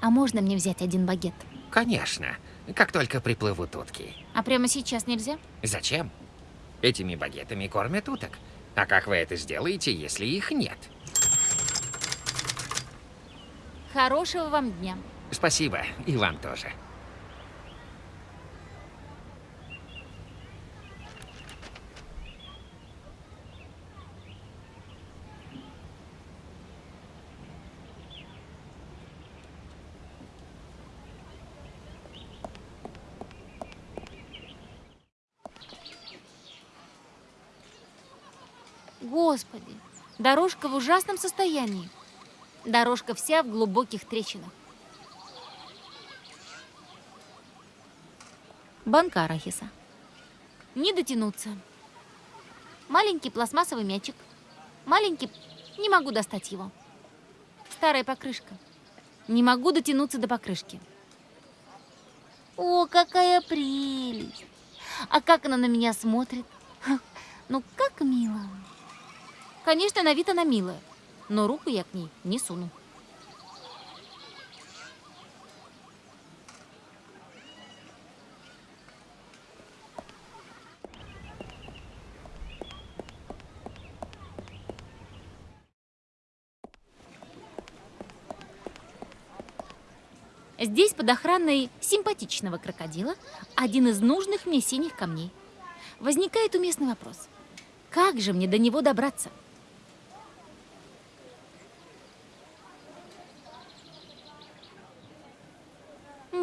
А можно мне взять один багет?
Конечно, как только приплывут утки.
А прямо сейчас нельзя?
Зачем? Этими багетами кормят уток. А как вы это сделаете, если их нет?
Хорошего вам дня.
Спасибо, и вам тоже.
Господи, дорожка в ужасном состоянии. Дорожка вся в глубоких трещинах. Банка арахиса. Не дотянуться. Маленький пластмассовый мячик. Маленький... Не могу достать его. Старая покрышка. Не могу дотянуться до покрышки. О, какая прелесть! А как она на меня смотрит? Ну, как мило. Конечно, на вид она милая, но руку я к ней не суну. Здесь под охраной симпатичного крокодила один из нужных мне синих камней. Возникает уместный вопрос. Как же мне до него добраться?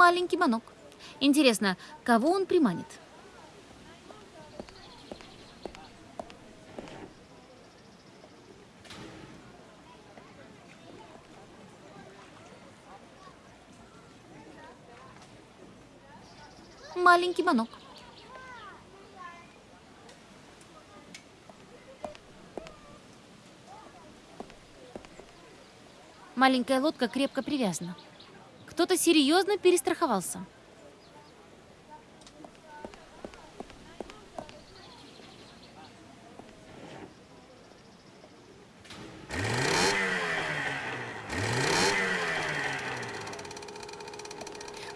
Маленький манок. Интересно, кого он приманит? Маленький манок. Маленькая лодка крепко привязана. Кто-то серьезно перестраховался.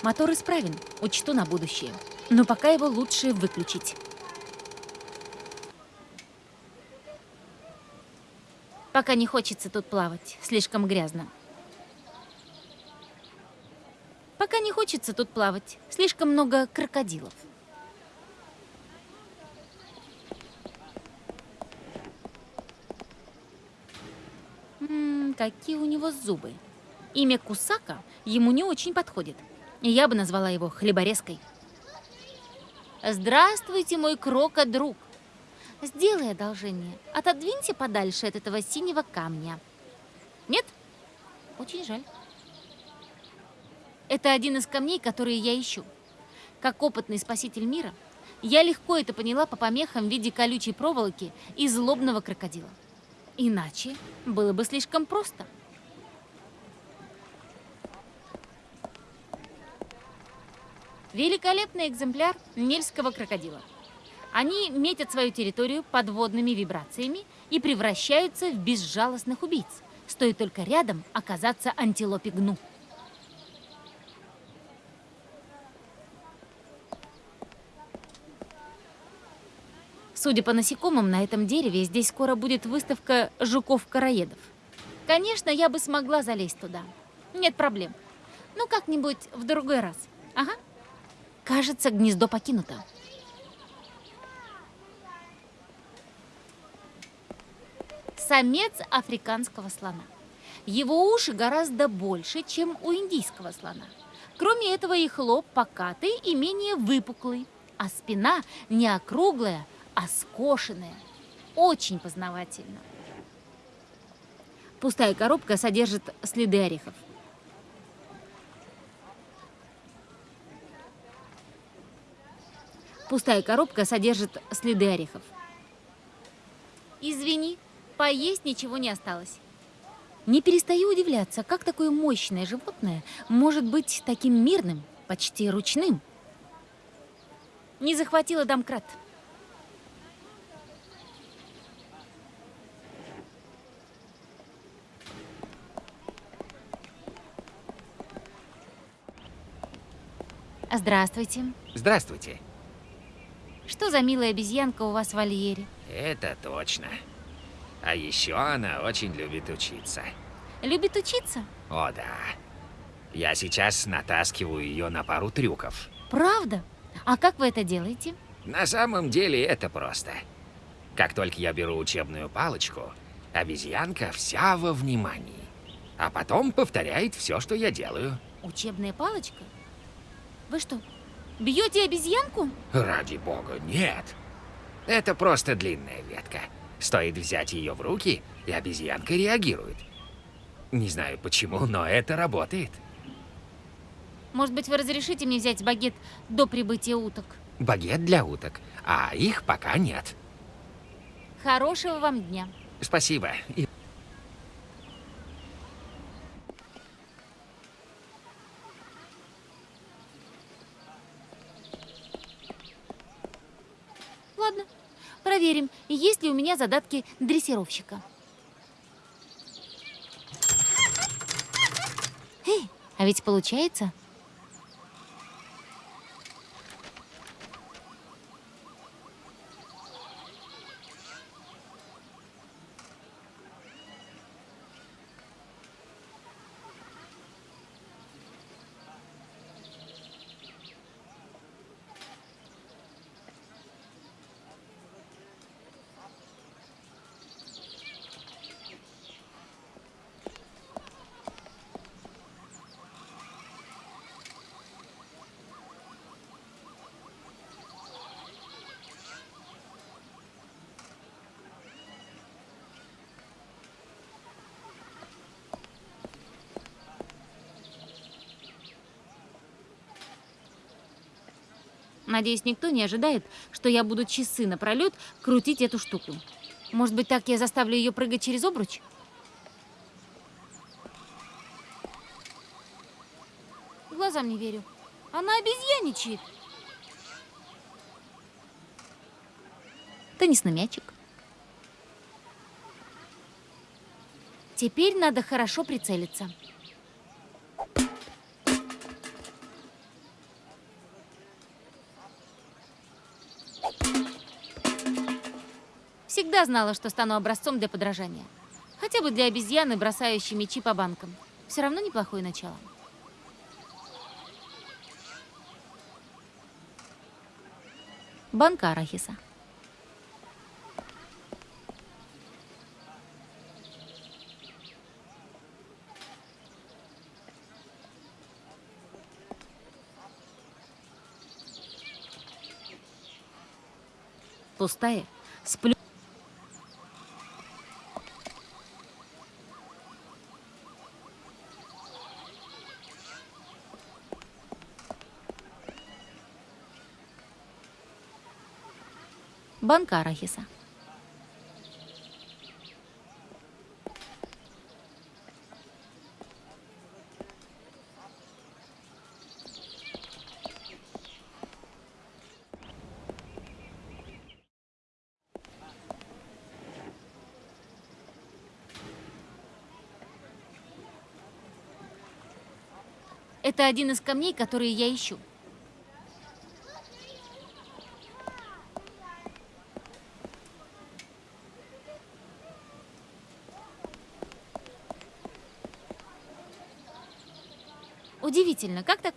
Мотор исправен, учту на будущее. Но пока его лучше выключить. Пока не хочется тут плавать, слишком грязно. Пока не хочется тут плавать, слишком много крокодилов. М, какие у него зубы. Имя Кусака ему не очень подходит. Я бы назвала его хлеборезкой. Здравствуйте, мой крока-друг. Сделай одолжение. Отодвиньте подальше от этого синего камня. Нет? Очень жаль. Это один из камней, которые я ищу. Как опытный спаситель мира, я легко это поняла по помехам в виде колючей проволоки и злобного крокодила. Иначе было бы слишком просто. Великолепный экземпляр нельского крокодила. Они метят свою территорию подводными вибрациями и превращаются в безжалостных убийц. Стоит только рядом оказаться антилопе гну. Судя по насекомым на этом дереве, здесь скоро будет выставка жуков-караедов. Конечно, я бы смогла залезть туда. Нет проблем. Ну, как-нибудь в другой раз. Ага. Кажется, гнездо покинуто. Самец африканского слона. Его уши гораздо больше, чем у индийского слона. Кроме этого, их лоб покатый и менее выпуклый, а спина не округлая, а скошенная. Очень познавательно. Пустая коробка содержит следы орехов. Пустая коробка содержит следы орехов. Извини, поесть ничего не осталось. Не перестаю удивляться, как такое мощное животное может быть таким мирным, почти ручным. Не захватила домкрат. Здравствуйте.
Здравствуйте.
Что за милая обезьянка у вас в вольере?
Это точно. А еще она очень любит учиться.
Любит учиться?
О да. Я сейчас натаскиваю ее на пару трюков.
Правда? А как вы это делаете?
На самом деле это просто. Как только я беру учебную палочку, обезьянка вся во внимании. А потом повторяет все, что я делаю.
Учебная палочка? Вы что, бьете обезьянку?
Ради бога, нет. Это просто длинная ветка. Стоит взять ее в руки, и обезьянка реагирует. Не знаю почему, но это работает.
Может быть, вы разрешите мне взять багет до прибытия уток?
Багет для уток, а их пока нет.
Хорошего вам дня.
Спасибо. И
Ладно, проверим, есть ли у меня задатки дрессировщика. Эй, а ведь получается. Надеюсь, никто не ожидает, что я буду часы напролет крутить эту штуку. Может быть, так я заставлю ее прыгать через обруч? Глазам не верю. Она обезьяничает. Теннисный мячик. Теперь надо хорошо прицелиться. Всегда знала, что стану образцом для подражания. Хотя бы для обезьяны, бросающей мячи по банкам. Все равно неплохое начало. Банка арахиса. Пустая. Сплю. Банка арахиса. Это один из камней, которые я ищу.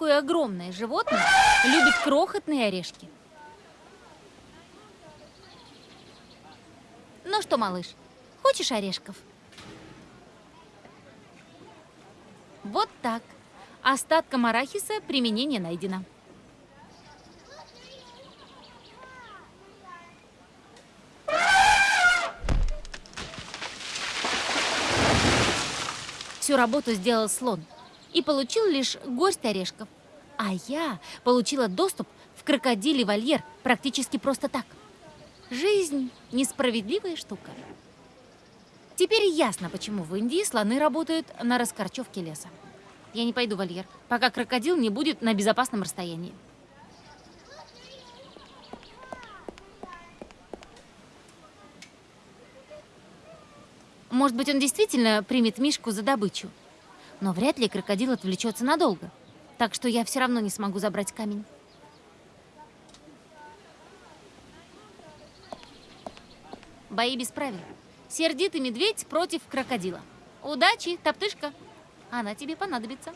Такое огромное животное любит крохотные орешки. Ну что, малыш, хочешь орешков? Вот так. Остаткам арахиса применение найдено. Всю работу сделал слон и получил лишь горсть орешков. А я получила доступ в крокодилий вольер практически просто так. Жизнь – несправедливая штука. Теперь ясно, почему в Индии слоны работают на раскорчевке леса. Я не пойду в вольер, пока крокодил не будет на безопасном расстоянии. Может быть, он действительно примет Мишку за добычу. Но вряд ли крокодил отвлечется надолго. Так что я все равно не смогу забрать камень. Бои без правил. Сердитый медведь против крокодила. Удачи, топтышка. Она тебе понадобится.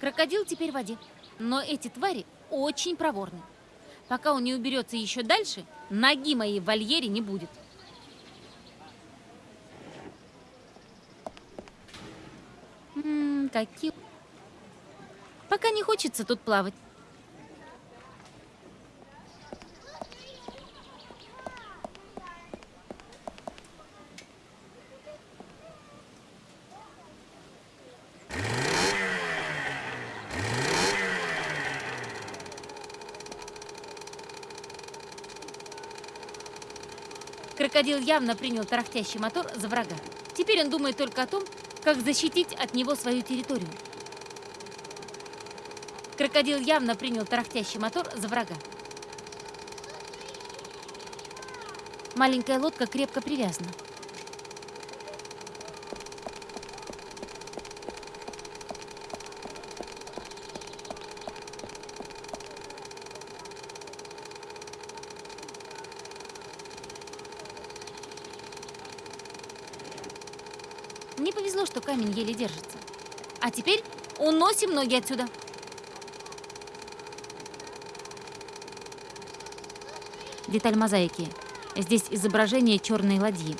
Крокодил теперь в воде. Но эти твари очень проворны. Пока он не уберется еще дальше, ноги моей в вольере не будет. М какие... Пока не хочется тут плавать. Крокодил явно принял тарахтящий мотор за врага. Теперь он думает только о том, как защитить от него свою территорию. Крокодил явно принял тарахтящий мотор за врага. Маленькая лодка крепко привязана. Мне повезло, что камень еле держится. А теперь уносим ноги отсюда. Деталь мозаики. Здесь изображение черной ладьи.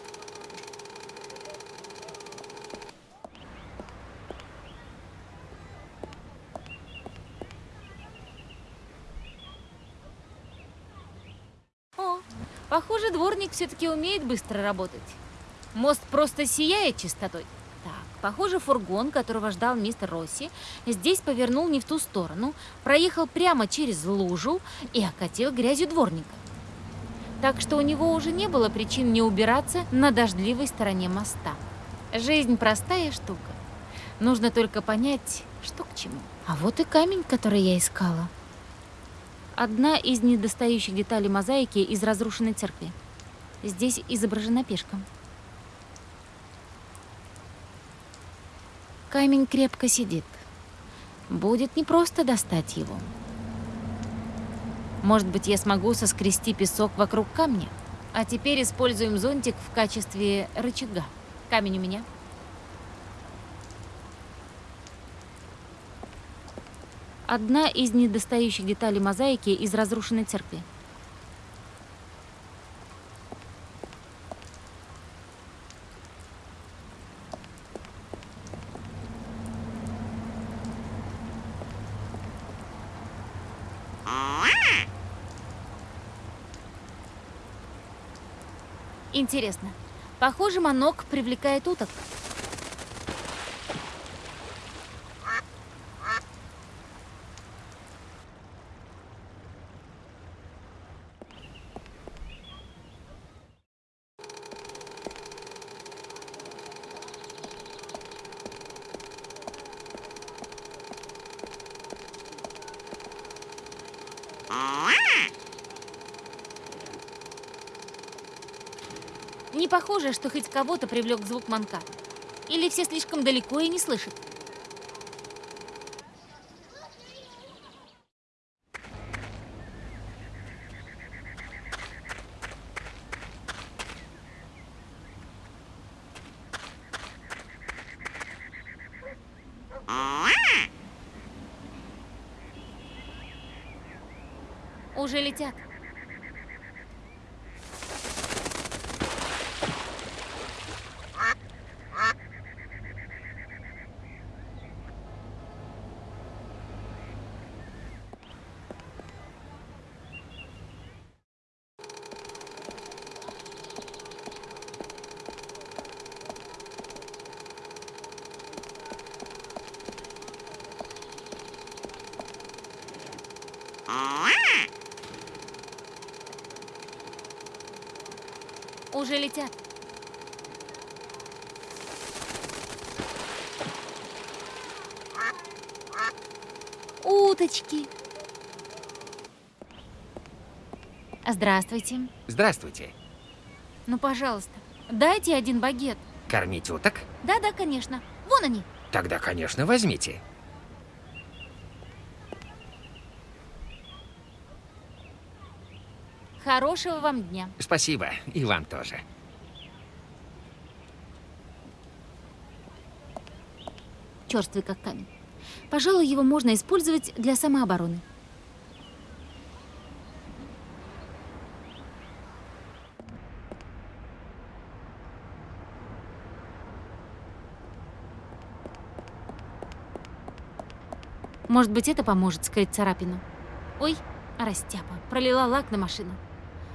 дворник все-таки умеет быстро работать. Мост просто сияет чистотой. Похоже, фургон, которого ждал мистер Росси, здесь повернул не в ту сторону, проехал прямо через лужу и окатил грязью дворника. Так что у него уже не было причин не убираться на дождливой стороне моста. Жизнь простая штука. Нужно только понять, что к чему. А вот и камень, который я искала. Одна из недостающих деталей мозаики из разрушенной церкви. Здесь изображена пешка. Камень крепко сидит. Будет непросто достать его. Может быть, я смогу соскрести песок вокруг камня? А теперь используем зонтик в качестве рычага. Камень у меня. Одна из недостающих деталей мозаики из разрушенной церкви. Интересно. Похоже, манок привлекает уток. Не похоже, что хоть кого-то привлек звук манка. Или все слишком далеко и не слышат. Уже летят. Уже летят. Уточки. Здравствуйте.
Здравствуйте.
Ну, пожалуйста, дайте один багет.
Кормить уток?
Да-да, конечно. Вон они.
Тогда, конечно, возьмите.
Хорошего вам дня.
Спасибо, и вам тоже.
Черствый как камень. Пожалуй, его можно использовать для самообороны. Может быть, это поможет скрыть царапину. Ой, растяпа, пролила лак на машину.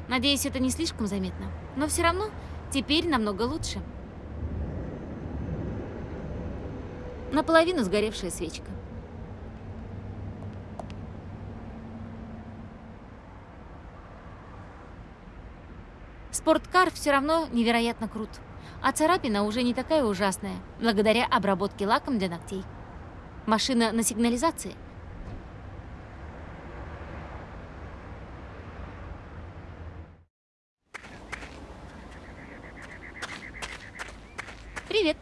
Надеюсь, это не слишком заметно. Но все равно теперь намного лучше. Наполовину сгоревшая свечка. Спорткар все равно невероятно крут. А царапина уже не такая ужасная, благодаря обработке лаком для ногтей. Машина на сигнализации. Привет.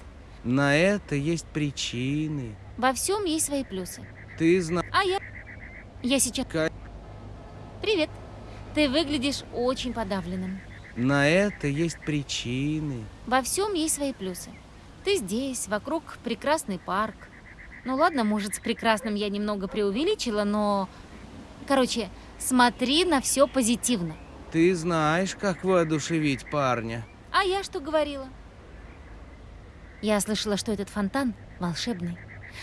На это есть причины.
Во всем есть свои плюсы.
Ты знаешь...
А я... Я сейчас...
Ка-
Привет. Ты выглядишь очень подавленным.
На это есть причины.
Во всем есть свои плюсы. Ты здесь, вокруг прекрасный парк. Ну ладно, может, с прекрасным я немного преувеличила, но... Короче, смотри на все позитивно.
Ты знаешь, как воодушевить парня.
А я что говорила? Я слышала, что этот фонтан волшебный.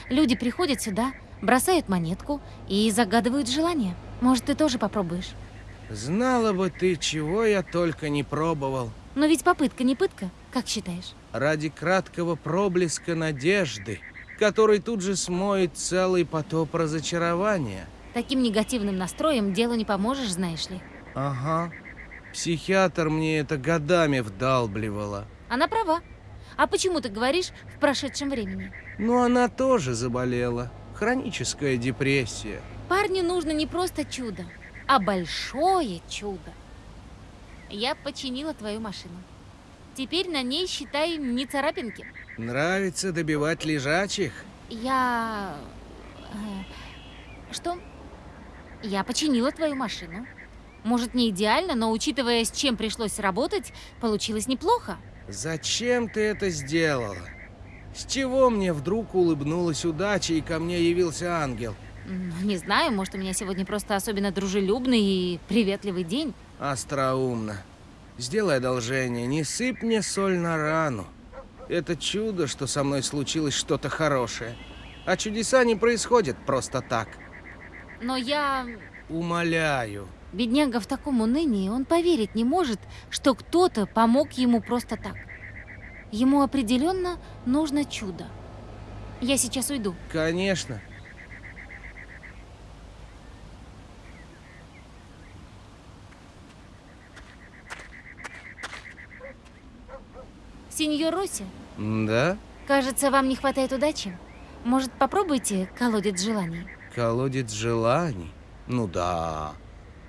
Люди приходят сюда, бросают монетку и загадывают желание. Может, ты тоже попробуешь?
Знала бы ты, чего я только не пробовал.
Но ведь попытка не пытка, как считаешь?
Ради краткого проблеска надежды, который тут же смоет целый потоп разочарования.
Таким негативным настроем делу не поможешь, знаешь ли.
Ага. Психиатр мне это годами вдалбливала.
Она права. А почему ты говоришь в прошедшем времени?
Но она тоже заболела. Хроническая депрессия.
Парню нужно не просто чудо, а большое чудо. Я починила твою машину. Теперь на ней, считай, не царапинки.
Нравится добивать лежачих?
Я... э, Что? Я починила твою машину. Может, не идеально, но учитывая, с чем пришлось работать, получилось неплохо.
Зачем ты это сделала? С чего мне вдруг улыбнулась удача и ко мне явился ангел?
М, Не знаю, может, у меня сегодня просто особенно дружелюбный и приветливый день.
Остроумно. Сделай одолжение, не сыпь мне соль на рану. Это чудо, что со мной случилось что-то хорошее. А чудеса не происходят просто так.
Но я...
Умоляю.
Бедняга в таком унынии, он поверить не может, что кто-то помог ему просто так. Ему определенно нужно чудо. Я сейчас уйду.
Конечно.
Сеньор Росси,
Да?
кажется, вам не хватает удачи. Может, попробуйте колодец желаний?
Колодец желаний? Ну да.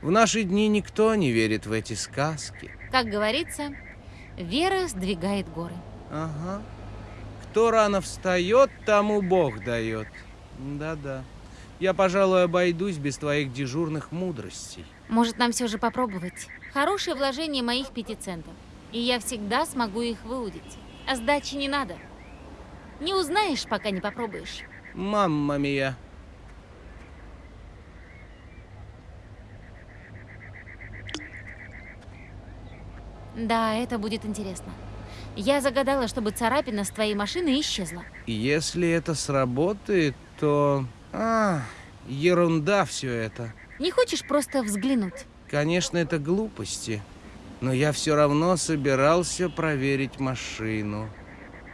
В наши дни никто не верит в эти сказки.
Как говорится, вера сдвигает горы.
Ага. Кто рано встает, тому Бог дает. Да-да. Я, пожалуй, обойдусь без твоих дежурных мудростей.
Может, нам все же попробовать? Хорошее вложение моих пяти центов. И я всегда смогу их выудить. А сдачи не надо. Не узнаешь, пока не попробуешь.
Мамма мия.
Да, это будет интересно. Я загадала, чтобы царапина с твоей машины исчезла.
Если это сработает, то... А, ерунда все это.
Не хочешь просто взглянуть?
Конечно, это глупости. Но я все равно собирался проверить машину.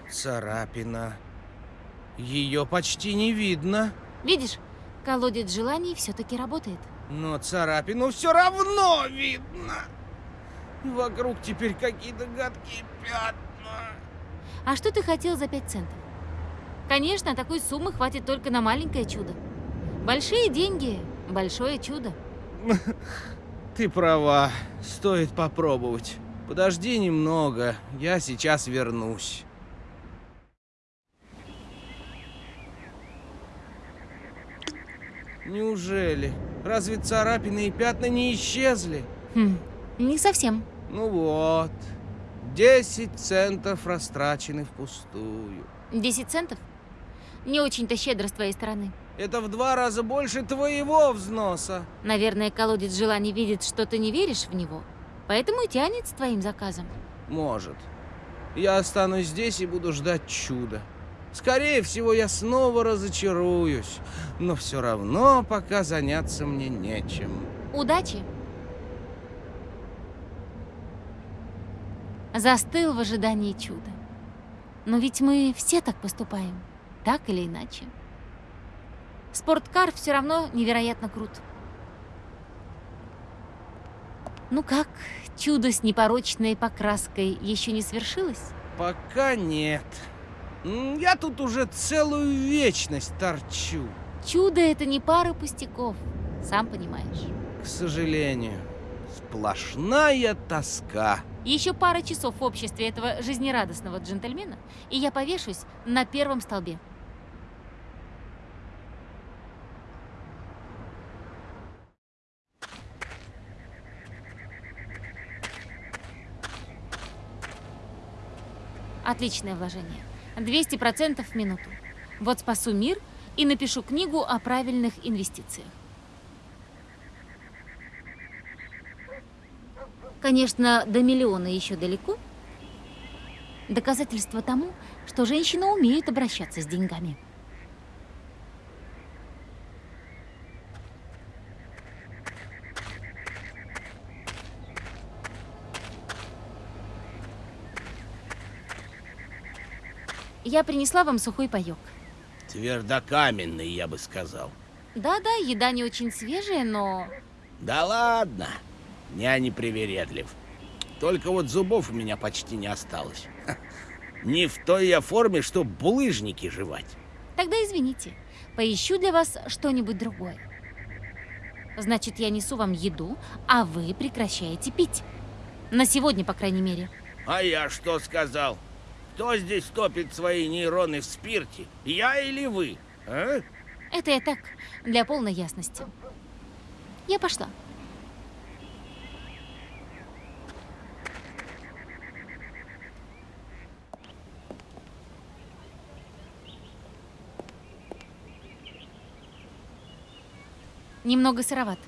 Царапина. Ее почти не видно.
Видишь, колодец желаний все-таки работает.
Но царапину все равно видно. Вокруг теперь какие-то гадкие пятна.
А что ты хотел за пять центов? Конечно, такой суммы хватит только на маленькое чудо. Большие деньги, большое чудо.
Ты права, стоит попробовать. Подожди немного, я сейчас вернусь. Неужели? Разве царапины и пятна не исчезли?
Хм, не совсем.
Ну вот, 10 центов растрачены впустую.
10 центов? Не очень-то щедро с твоей стороны.
Это в два раза больше твоего взноса.
Наверное, колодец желаний видит, что ты не веришь в него, поэтому и тянет с твоим заказом.
Может. Я останусь здесь и буду ждать чуда. Скорее всего, я снова разочаруюсь. Но все равно пока заняться мне нечем.
Удачи! Застыл в ожидании чуда. Но ведь мы все так поступаем, так или иначе. Спорткар все равно невероятно крут. Ну как, чудо с непорочной покраской еще не свершилось?
Пока нет. Я тут уже целую вечность торчу.
Чудо это не пара пустяков, сам понимаешь.
К сожалению, сплошная тоска.
Еще пара часов в обществе этого жизнерадостного джентльмена, и я повешусь на первом столбе. Отличное вложение. 200% в минуту. Вот спасу мир и напишу книгу о правильных инвестициях. Конечно, до миллиона еще далеко. Доказательство тому, что женщина умеет обращаться с деньгами. Я принесла вам сухой паёк.
Твердокаменный, я бы сказал.
Да-да, еда не очень свежая, но...
Да ладно! Я не привередлив. Только вот зубов у меня почти не осталось. Ха, Не в той я форме, что булыжники жевать.
Тогда извините, поищу для вас что-нибудь другое. Значит, я несу вам еду, а вы прекращаете пить. На сегодня, по крайней мере.
А я что сказал? Кто здесь топит свои нейроны в спирте? Я или вы? А?
Это я так, для полной ясности. Я пошла. Немного сыроват,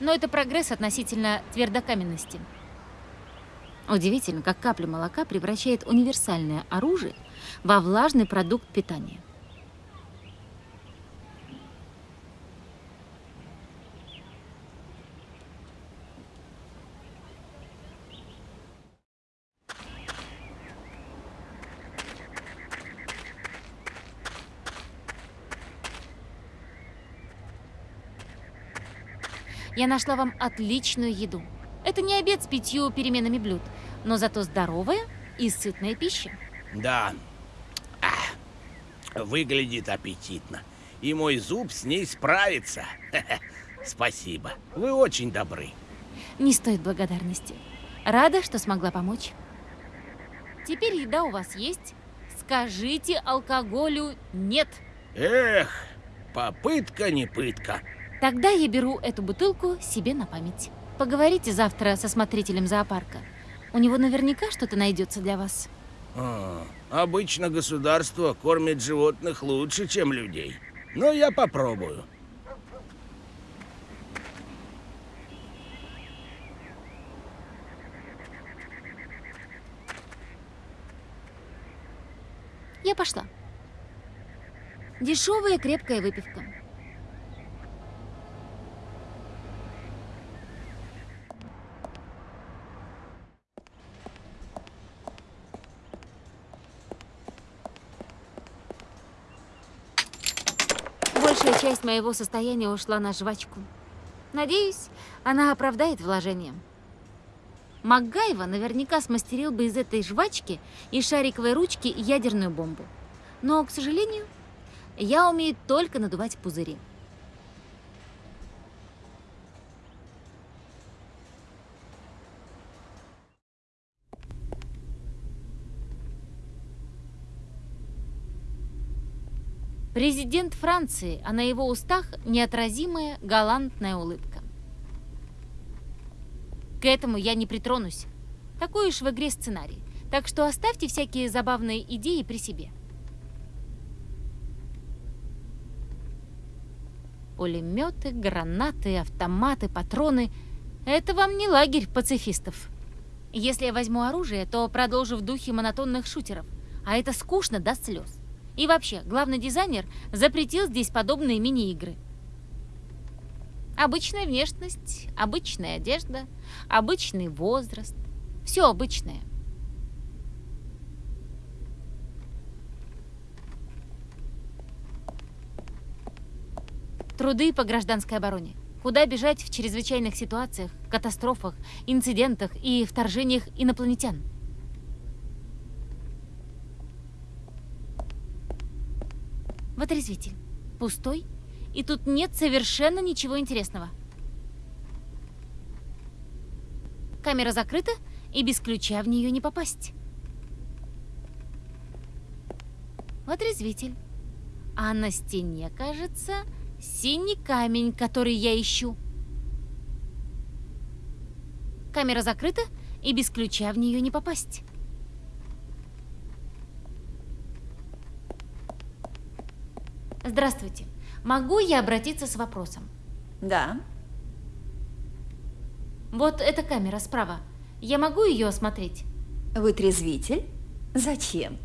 но это прогресс относительно твердокаменности. Удивительно, как капля молока превращает универсальное оружие во влажный продукт питания. Я нашла вам отличную еду. Это не обед с пятью переменами блюд, но зато здоровая и сытная пища.
Да. Ах, выглядит аппетитно. И мой зуб с ней справится. Спасибо. Вы очень добры.
Не стоит благодарности. Рада, что смогла помочь. Теперь еда у вас есть. Скажите алкоголю «нет».
Эх, попытка не пытка.
Тогда я беру эту бутылку себе на память. Поговорите завтра со смотрителем зоопарка. У него наверняка что-то найдется для вас.
А, обычно государство кормит животных лучше, чем людей. Но я попробую.
Я пошла. Дешевая крепкая выпивка. Большая часть моего состояния ушла на жвачку. Надеюсь, она оправдает вложение. Макгайва наверняка смастерил бы из этой жвачки и шариковой ручки ядерную бомбу. Но, к сожалению, я умею только надувать пузыри. Президент Франции, а на его устах неотразимая галантная улыбка. К этому я не притронусь. Такой уж в игре сценарий. Так что оставьте всякие забавные идеи при себе. Пулеметы, гранаты, автоматы, патроны — это вам не лагерь пацифистов. Если я возьму оружие, то продолжу в духе монотонных шутеров, а это скучно до слез. И вообще, главный дизайнер запретил здесь подобные мини-игры. Обычная внешность, обычная одежда, обычный возраст. Все обычное. Труды по гражданской обороне. Куда бежать в чрезвычайных ситуациях, катастрофах, инцидентах и вторжениях инопланетян? Вытрезвитель. Пустой. И тут нет совершенно ничего интересного. Камера закрыта, и без ключа в нее не попасть. Вытрезвитель. А на стене, кажется, синий камень, который я ищу. Камера закрыта, и без ключа в нее не попасть. Здравствуйте. Могу я обратиться с вопросом?
Да.
Вот эта камера справа. Я могу ее осмотреть?
Вы трезвитель? Зачем?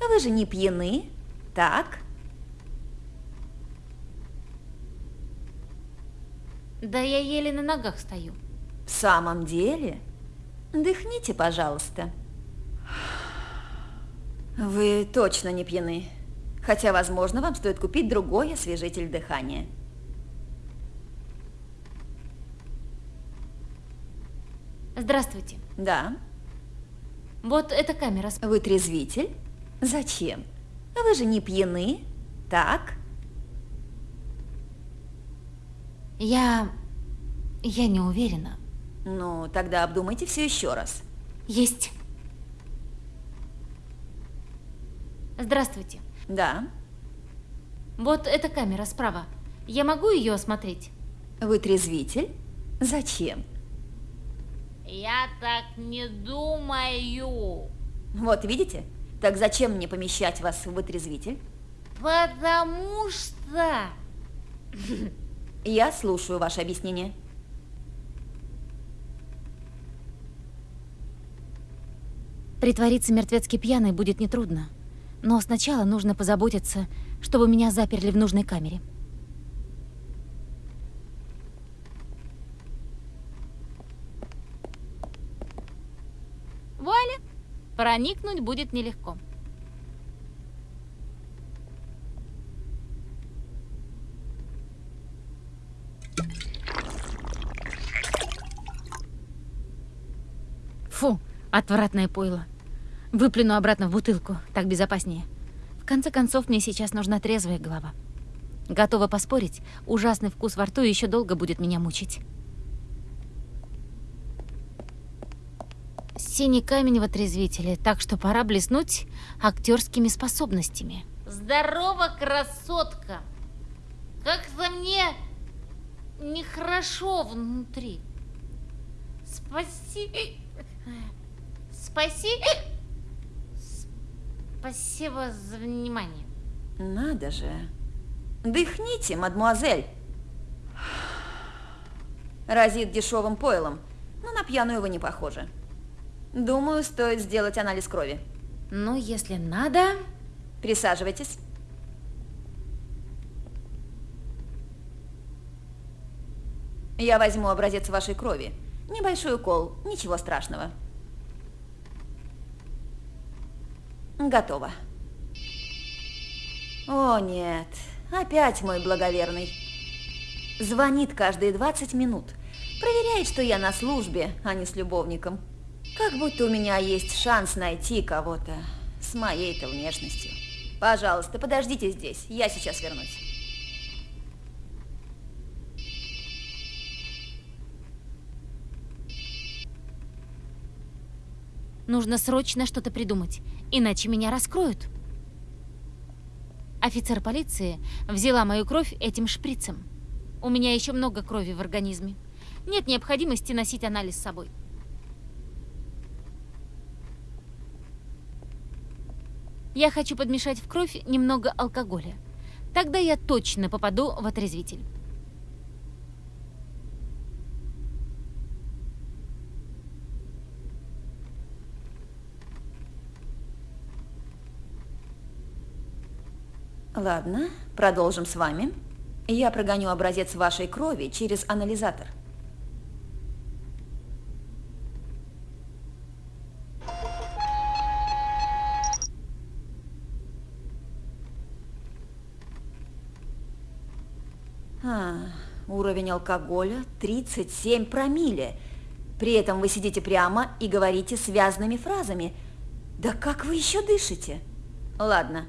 Вы же не пьяны, так?
Да я еле на ногах стою.
В самом деле? Дыхните, пожалуйста. Вы точно не пьяны. Хотя, возможно, вам стоит купить другой освежитель дыхания.
Здравствуйте.
Да,
Вот эта камера.
вы трезвитель? Зачем? Вы же не пьяны, так?
Я... Я не уверена.
Ну, тогда обдумайте все еще раз.
Есть. Здравствуйте.
Да,
Вот эта камера справа. Я могу ее осмотреть?
вы трезвитель? Зачем?
Я так не думаю.
Вот видите? Так зачем мне помещать вас в вытрезвитель?
Потому что...
Я слушаю ваше объяснение.
Притвориться мертвецки пьяной будет нетрудно. Но сначала нужно позаботиться, чтобы меня заперли в нужной камере. Вуаля! Проникнуть будет нелегко. Фу, отвратное пойло. Выплюну обратно в бутылку, так безопаснее. В конце концов, мне сейчас нужна трезвая голова. Готова поспорить, ужасный вкус во рту еще долго будет меня мучить. Синий камень в отрезвителе, так что пора блеснуть актерскими способностями. Здорово, красотка! Как-то мне нехорошо внутри. Спасибо. Спасибо. Спасибо за внимание.
Надо же. Дыхните, мадмуазель. Разит дешевым пойлом, но на пьяную вы не похожи. Думаю, стоит сделать анализ крови.
Ну, если надо...
Присаживайтесь. Я возьму образец вашей крови. Небольшой укол, ничего страшного. Готово. О, нет. Опять мой благоверный. Звонит каждые 20 минут. Проверяет, что я на службе, а не с любовником. Как будто у меня есть шанс найти кого-то с моей-то внешностью. Пожалуйста, подождите здесь, я сейчас вернусь.
Нужно срочно что-то придумать, иначе меня раскроют. Офицер полиции взяла мою кровь этим шприцем. У меня еще много крови в организме. Нет необходимости носить анализ с собой. Я хочу подмешать в кровь немного алкоголя. Тогда я точно попаду в отрезвитель.
Ладно, продолжим с вами. Я прогоню образец вашей крови через анализатор. А, уровень алкоголя 37 промилле. При этом вы сидите прямо и говорите связанными фразами. Да как вы еще дышите? Ладно,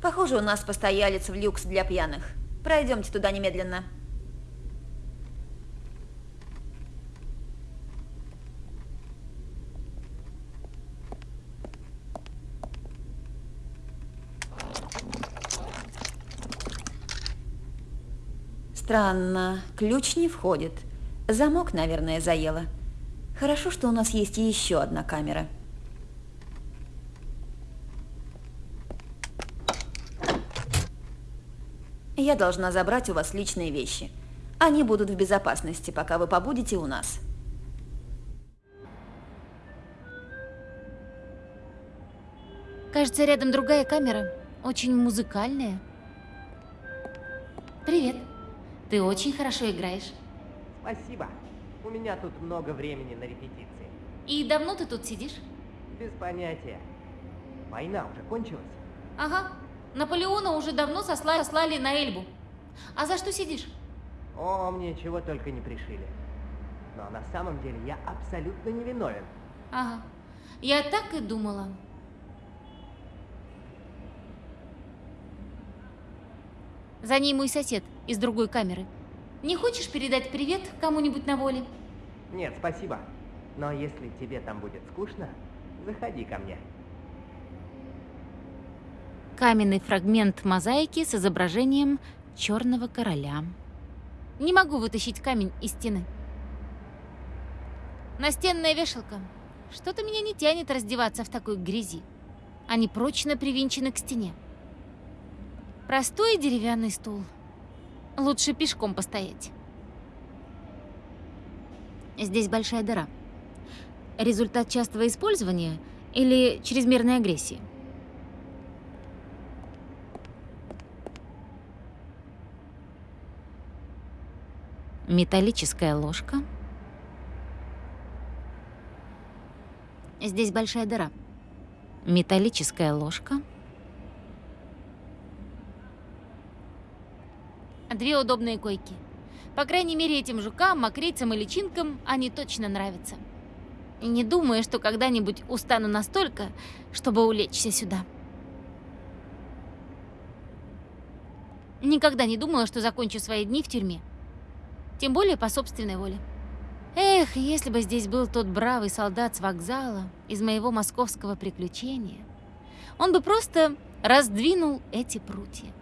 похоже, у нас постоялец в люкс для пьяных. Пройдемте туда немедленно. Странно, ключ не входит. Замок, наверное, заело. Хорошо, что у нас есть еще одна камера. Я должна забрать у вас личные вещи. Они будут в безопасности, пока вы побудете у нас.
Кажется, рядом другая камера. Очень музыкальная. Привет. Ты очень хорошо играешь.
Спасибо. У меня тут много времени на репетиции.
И давно ты тут сидишь?
Без понятия. Война уже кончилась?
Ага. Наполеона уже давно сосла- сослали на Эльбу. А за что сидишь?
О, мне чего только не пришили. Но на самом деле я абсолютно невиновен.
Ага. Я так и думала. За ней мой сосед из другой камеры. Не хочешь передать привет кому-нибудь на воле?
Нет, спасибо. Но если тебе там будет скучно, заходи ко мне.
Каменный фрагмент мозаики с изображением черного короля. Не могу вытащить камень из стены. Настенная вешалка. Что-то меня не тянет раздеваться в такой грязи. Они прочно привинчены к стене. Простой деревянный стул. Лучше пешком постоять. Здесь большая дыра. Результат частого использования или чрезмерной агрессии? Металлическая ложка. Здесь большая дыра. Металлическая ложка. Две удобные койки. По крайней мере, этим жукам, мокрицам и личинкам они точно нравятся. Не думаю, что когда-нибудь устану настолько, чтобы улечься сюда. Никогда не думала, что закончу свои дни в тюрьме. Тем более по собственной воле. Эх, если бы здесь был тот бравый солдат с вокзала из моего московского приключения, он бы просто раздвинул эти прутья.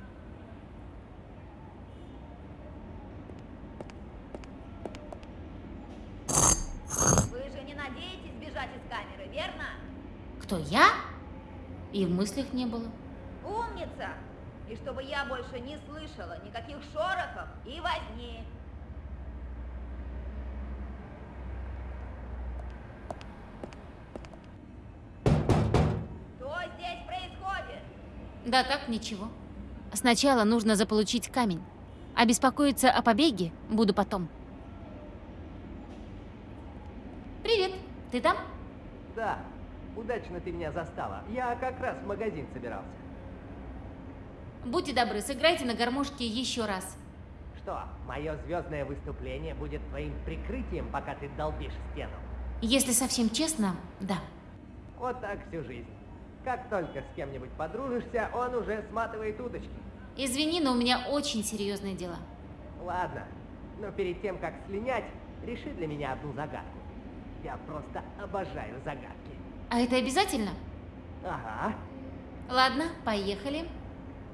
Вы же не надеетесь бежать из камеры, верно?
Кто, я? И в мыслях не было.
Умница! И чтобы я больше не слышала никаких шорохов и возни. Что здесь происходит?
Да так, ничего. Сначала нужно заполучить камень. А беспокоиться о побеге буду потом. Привет, ты там?
Да, удачно ты меня застала. Я как раз в магазин собирался.
Будьте добры, сыграйте на гармошке еще раз.
Что, мое звездное выступление будет твоим прикрытием, пока ты долбишь стену?
Если совсем честно, да.
Вот так всю жизнь. Как только с кем-нибудь подружишься, он уже сматывает удочки.
Извини, но у меня очень серьезные дела.
Ладно, но перед тем, как слинять, реши для меня одну загадку. Я просто обожаю загадки.
А это обязательно?
Ага,
Ладно, поехали.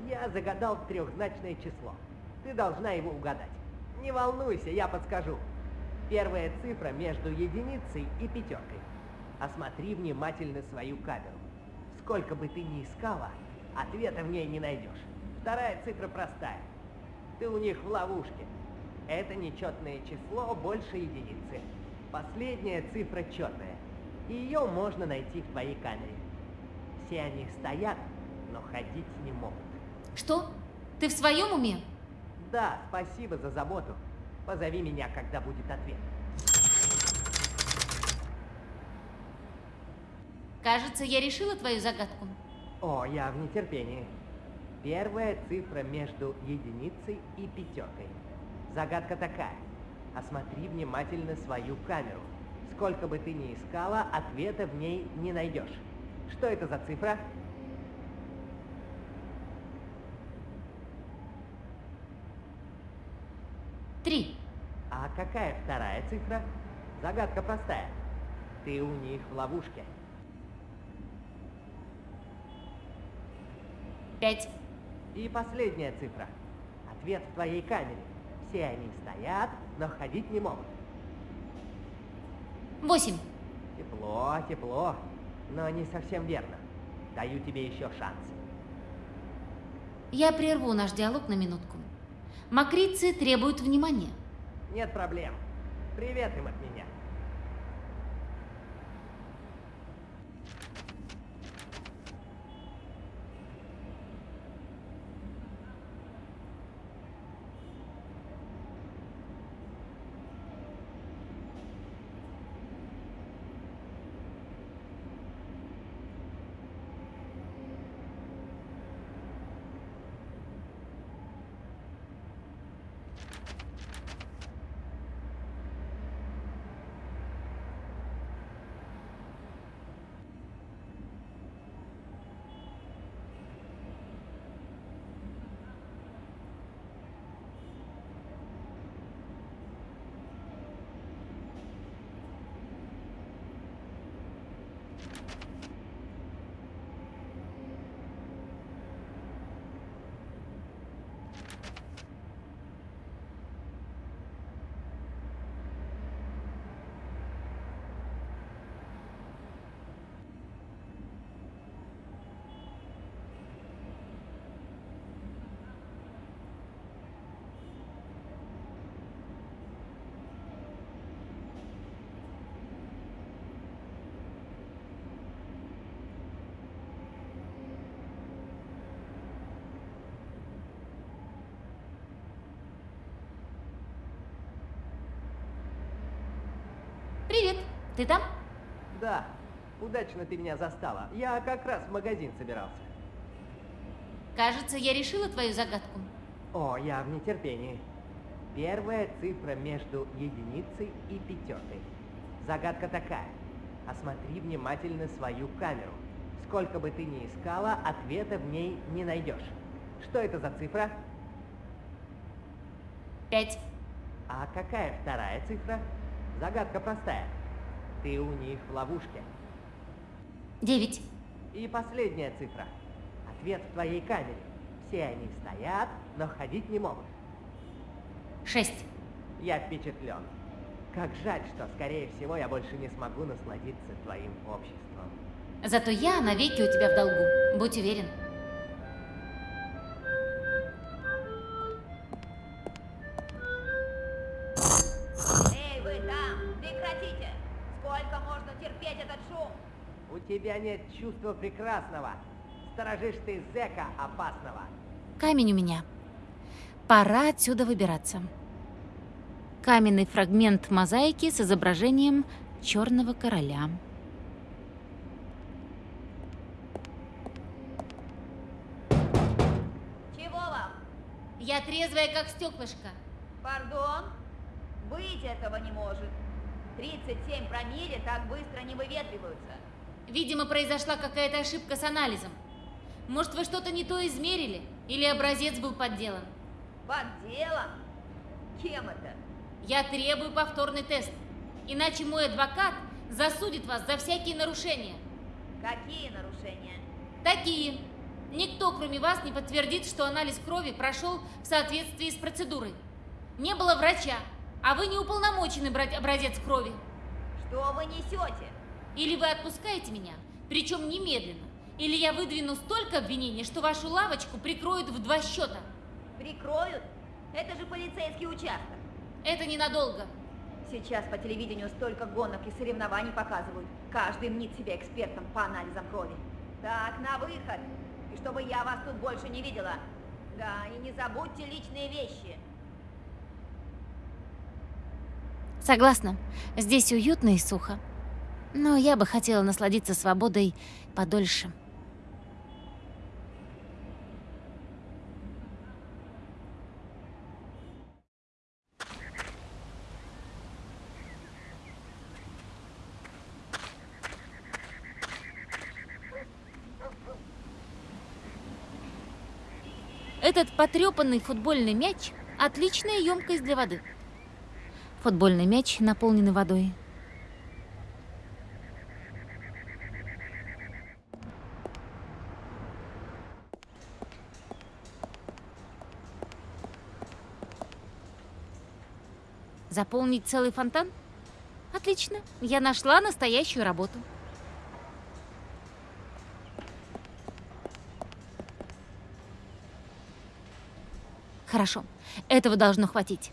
я загадал трехзначное число. Ты должна его угадать. Не волнуйся, я подскажу. Первая цифра между единицей и пятеркой. Осмотри внимательно свою камеру. Сколько бы ты ни искала, ответа в ней не найдешь. Вторая цифра простая. Ты у них в ловушке. Это нечетное число больше единицы. Последняя цифра четная. Ее можно найти в твоей камере. Все они стоят, но ходить не могут.
Что? Ты в своем уме?
Да, спасибо за заботу. Позови меня, когда будет ответ.
Кажется, я решила твою загадку.
О, я в нетерпении. Первая цифра между единицей и пятеркой. Загадка такая. Осмотри внимательно свою камеру. Сколько бы ты ни искала, ответа в ней не найдешь. Что это за цифра?
Три.
А какая вторая цифра? Загадка простая. Ты у них в ловушке.
Пять.
И последняя цифра. Ответ в твоей камере. Все они стоят, но ходить не могут.
Восемь.
Тепло, тепло, но не совсем верно. Даю тебе еще шанс.
Я прерву наш диалог на минутку. Макрицы требуют внимания.
Нет проблем. Привет им от меня.
Ты там?
Да, удачно ты меня застала. Я как раз в магазин собирался.
Кажется, я решила твою загадку.
О, я в нетерпении. Первая цифра между единицей и пятеркой. Загадка такая. Осмотри внимательно свою камеру. Сколько бы ты ни искала, ответа в ней не найдешь. Что это за цифра?
Пять.
А какая вторая цифра? Загадка простая. Ты у них в ловушке.
Девять.
И последняя цифра. Ответ в твоей камере. Все они стоят, но ходить не могут.
Шесть.
Я впечатлен. Как жаль, что, скорее всего, я больше не смогу насладиться твоим обществом.
Зато я навеки у тебя в долгу. Будь уверен.
Тебя нет чувства прекрасного. Сторожишь ты зэка опасного.
Камень у меня. Пора отсюда выбираться. Каменный фрагмент мозаики с изображением черного короля.
Чего вам?
Я трезвая, как стеклышко.
Пардон? Быть этого не может. 37 промилле так быстро не выветриваются.
Видимо, произошла какая-то ошибка с анализом. Может, вы что-то не то измерили? Или образец был подделан?
Под делом? Кем это?
Я требую повторный тест. Иначе мой адвокат засудит вас за всякие нарушения.
Какие нарушения?
Такие. Никто, кроме вас, не подтвердит, что анализ крови прошел в соответствии с процедурой. Не было врача, а вы не уполномочены брать образец крови.
Что вы несете?
Или вы отпускаете меня, причем немедленно, или я выдвину столько обвинений, что вашу лавочку прикроют в два счета.
Прикроют? Это же полицейский участок.
Это ненадолго.
Сейчас по телевидению столько гонок и соревнований показывают. Каждый мнит себя экспертом по анализам крови. Так, на выход. И чтобы я вас тут больше не видела. Да, и не забудьте личные вещи.
Согласна. Здесь уютно и сухо. Но я бы хотела насладиться свободой подольше. Этот потрепанный футбольный мяч – отличная емкость для воды. Футбольный мяч, наполненный водой. Заполнить целый фонтан? Отлично, я нашла настоящую работу. Хорошо, этого должно хватить.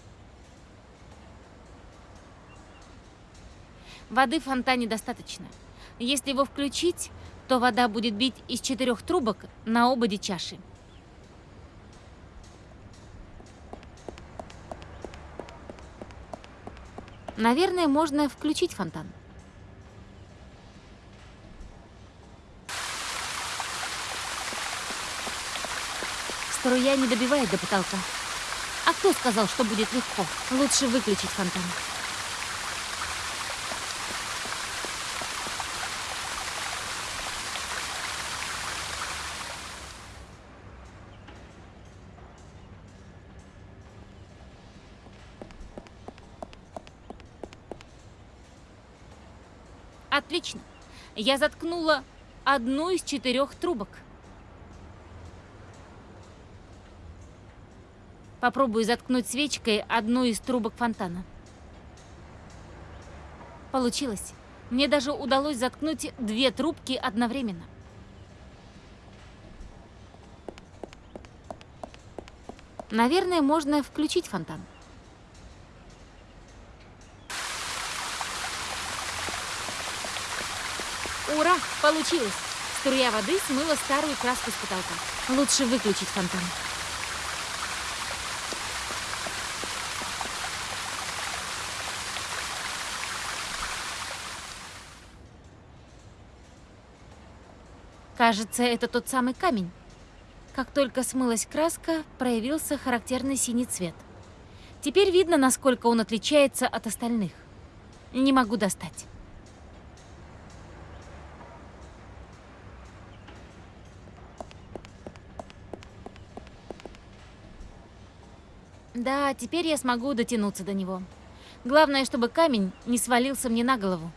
Воды в фонтане достаточно. Если его включить, то вода будет бить из четырех трубок на ободе чаши. Наверное, можно включить фонтан. Струя не добивает до потолка. А кто сказал, что будет легко? Лучше выключить фонтан. Отлично. Я заткнула одну из четырех трубок. Попробую заткнуть свечкой одну из трубок фонтана. Получилось. Мне даже удалось заткнуть две трубки одновременно. Наверное, можно включить фонтан. Получилось! Струя воды смыла старую краску с потолка. Лучше выключить фонтан. Кажется, это тот самый камень. Как только смылась краска, проявился характерный синий цвет. Теперь видно, насколько он отличается от остальных. Не могу достать. Да, теперь я смогу дотянуться до него. Главное, чтобы камень не свалился мне на голову.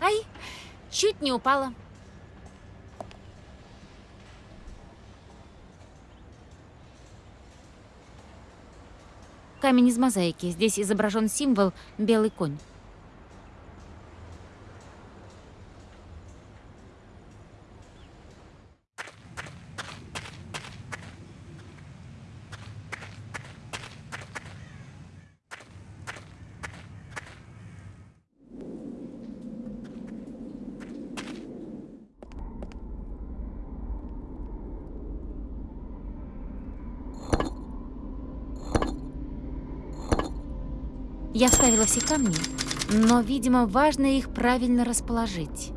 Ай, чуть не упала. Камень из мозаики. Здесь изображен символ «белый конь». Я вставила все камни, но, видимо, важно их правильно расположить.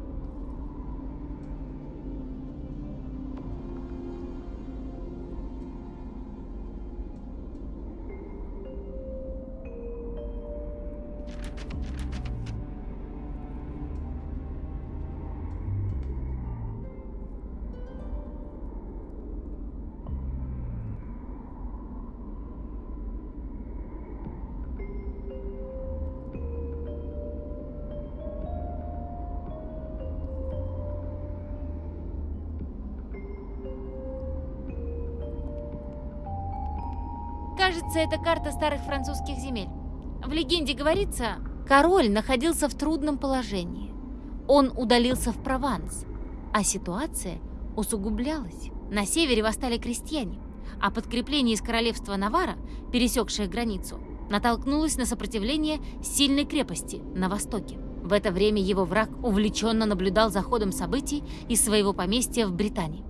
Кажется, это карта старых французских земель. В легенде говорится, король находился в трудном положении. Он удалился в Прованс, а ситуация усугублялась. На севере восстали крестьяне, а подкрепление из королевства Навара, пересекшее границу, натолкнулось на сопротивление сильной крепости на востоке. В это время его враг увлеченно наблюдал за ходом событий из своего поместья в Британии.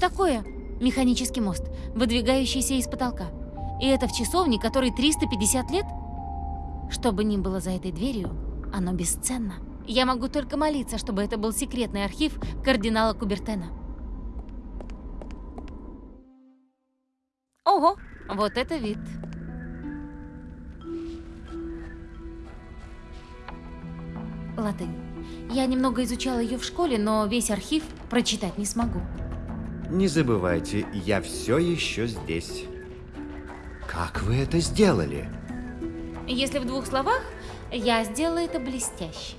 Такое? Механический мост, выдвигающийся из потолка. И это в часовне, которой 350 лет? Что бы ни было за этой дверью, оно бесценно. Я могу только молиться, чтобы это был секретный архив кардинала Кубертена. Ого, вот это вид. Латынь. Я немного изучала ее в школе, но весь архив прочитать не смогу.
Не забывайте, я все еще здесь. Как вы это сделали?
Если в двух словах, я сделала это блестяще.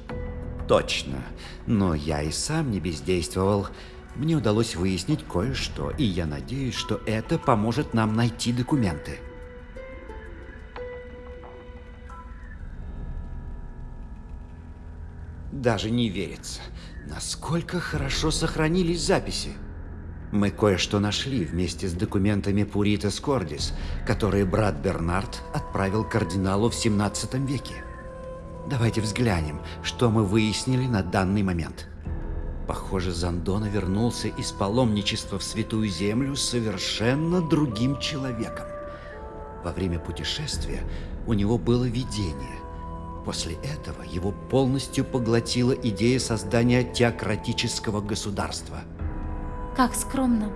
Точно. Но я и сам не бездействовал. Мне удалось выяснить кое-что, и я надеюсь, что это поможет нам найти документы. Даже не верится, насколько хорошо сохранились записи. Мы кое-что нашли вместе с документами Пуритас Кордис, которые брат Бернард отправил кардиналу в 17 веке. Давайте взглянем, что мы выяснили на данный момент. Похоже, Зандона вернулся из паломничества в Святую Землю совершенно другим человеком. Во время путешествия у него было видение. После этого его полностью поглотила идея создания теократического государства.
Как скромно.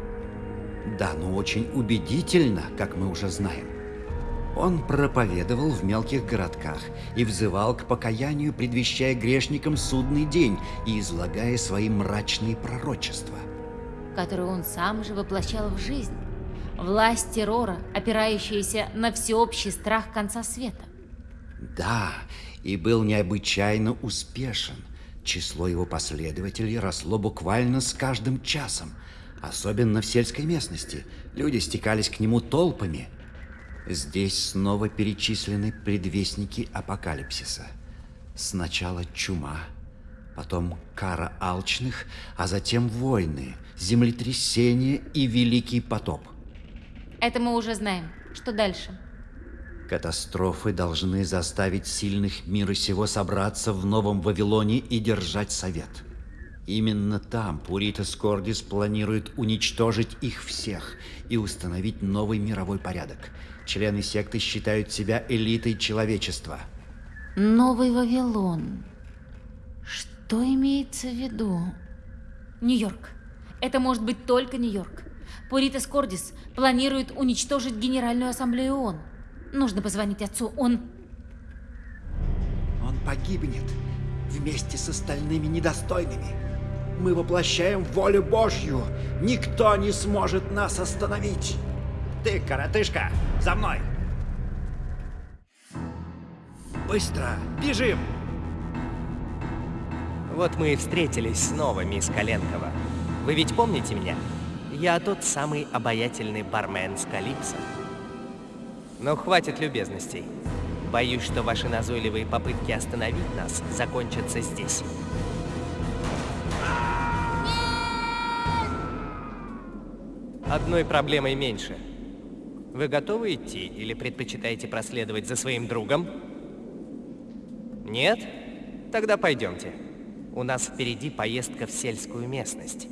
Да, но очень убедительно, как мы уже знаем. Он проповедовал в мелких городках и взывал к покаянию, предвещая грешникам судный день и излагая свои мрачные пророчества.
которую он сам же воплощал в жизнь. Власть террора, опирающаяся на всеобщий страх конца света.
Да, и был необычайно успешен. Число его последователей росло буквально с каждым часом. Особенно в сельской местности. Люди стекались к нему толпами. Здесь снова перечислены предвестники апокалипсиса. Сначала чума, потом кара алчных, а затем войны, землетрясения и великий потоп.
Это мы уже знаем. Что дальше?
Катастрофы должны заставить сильных мира сего собраться в Новом Вавилоне и держать совет. Именно там Пуритас Кордис планирует уничтожить их всех и установить новый мировой порядок. Члены секты считают себя элитой человечества.
Новый Вавилон. Что имеется в виду? Нью-Йорк. Это может быть только Нью-Йорк. Пуритас Кордис планирует уничтожить Генеральную Ассамблею ООН. Нужно позвонить отцу. Он...
Он погибнет вместе с остальными недостойными. Мы воплощаем волю Божью. Никто не сможет нас остановить. Ты, коротышка, за мной! Быстро, бежим!
Вот мы и встретились снова, мисс Коленкова. Вы ведь помните меня? Я тот самый обаятельный бармен с Калипсо. Но хватит любезностей. Боюсь, что ваши назойливые попытки остановить нас закончатся здесь. Одной проблемой меньше. Вы готовы идти или предпочитаете проследовать за своим другом? Нет? Тогда пойдемте. У нас впереди поездка в сельскую местность.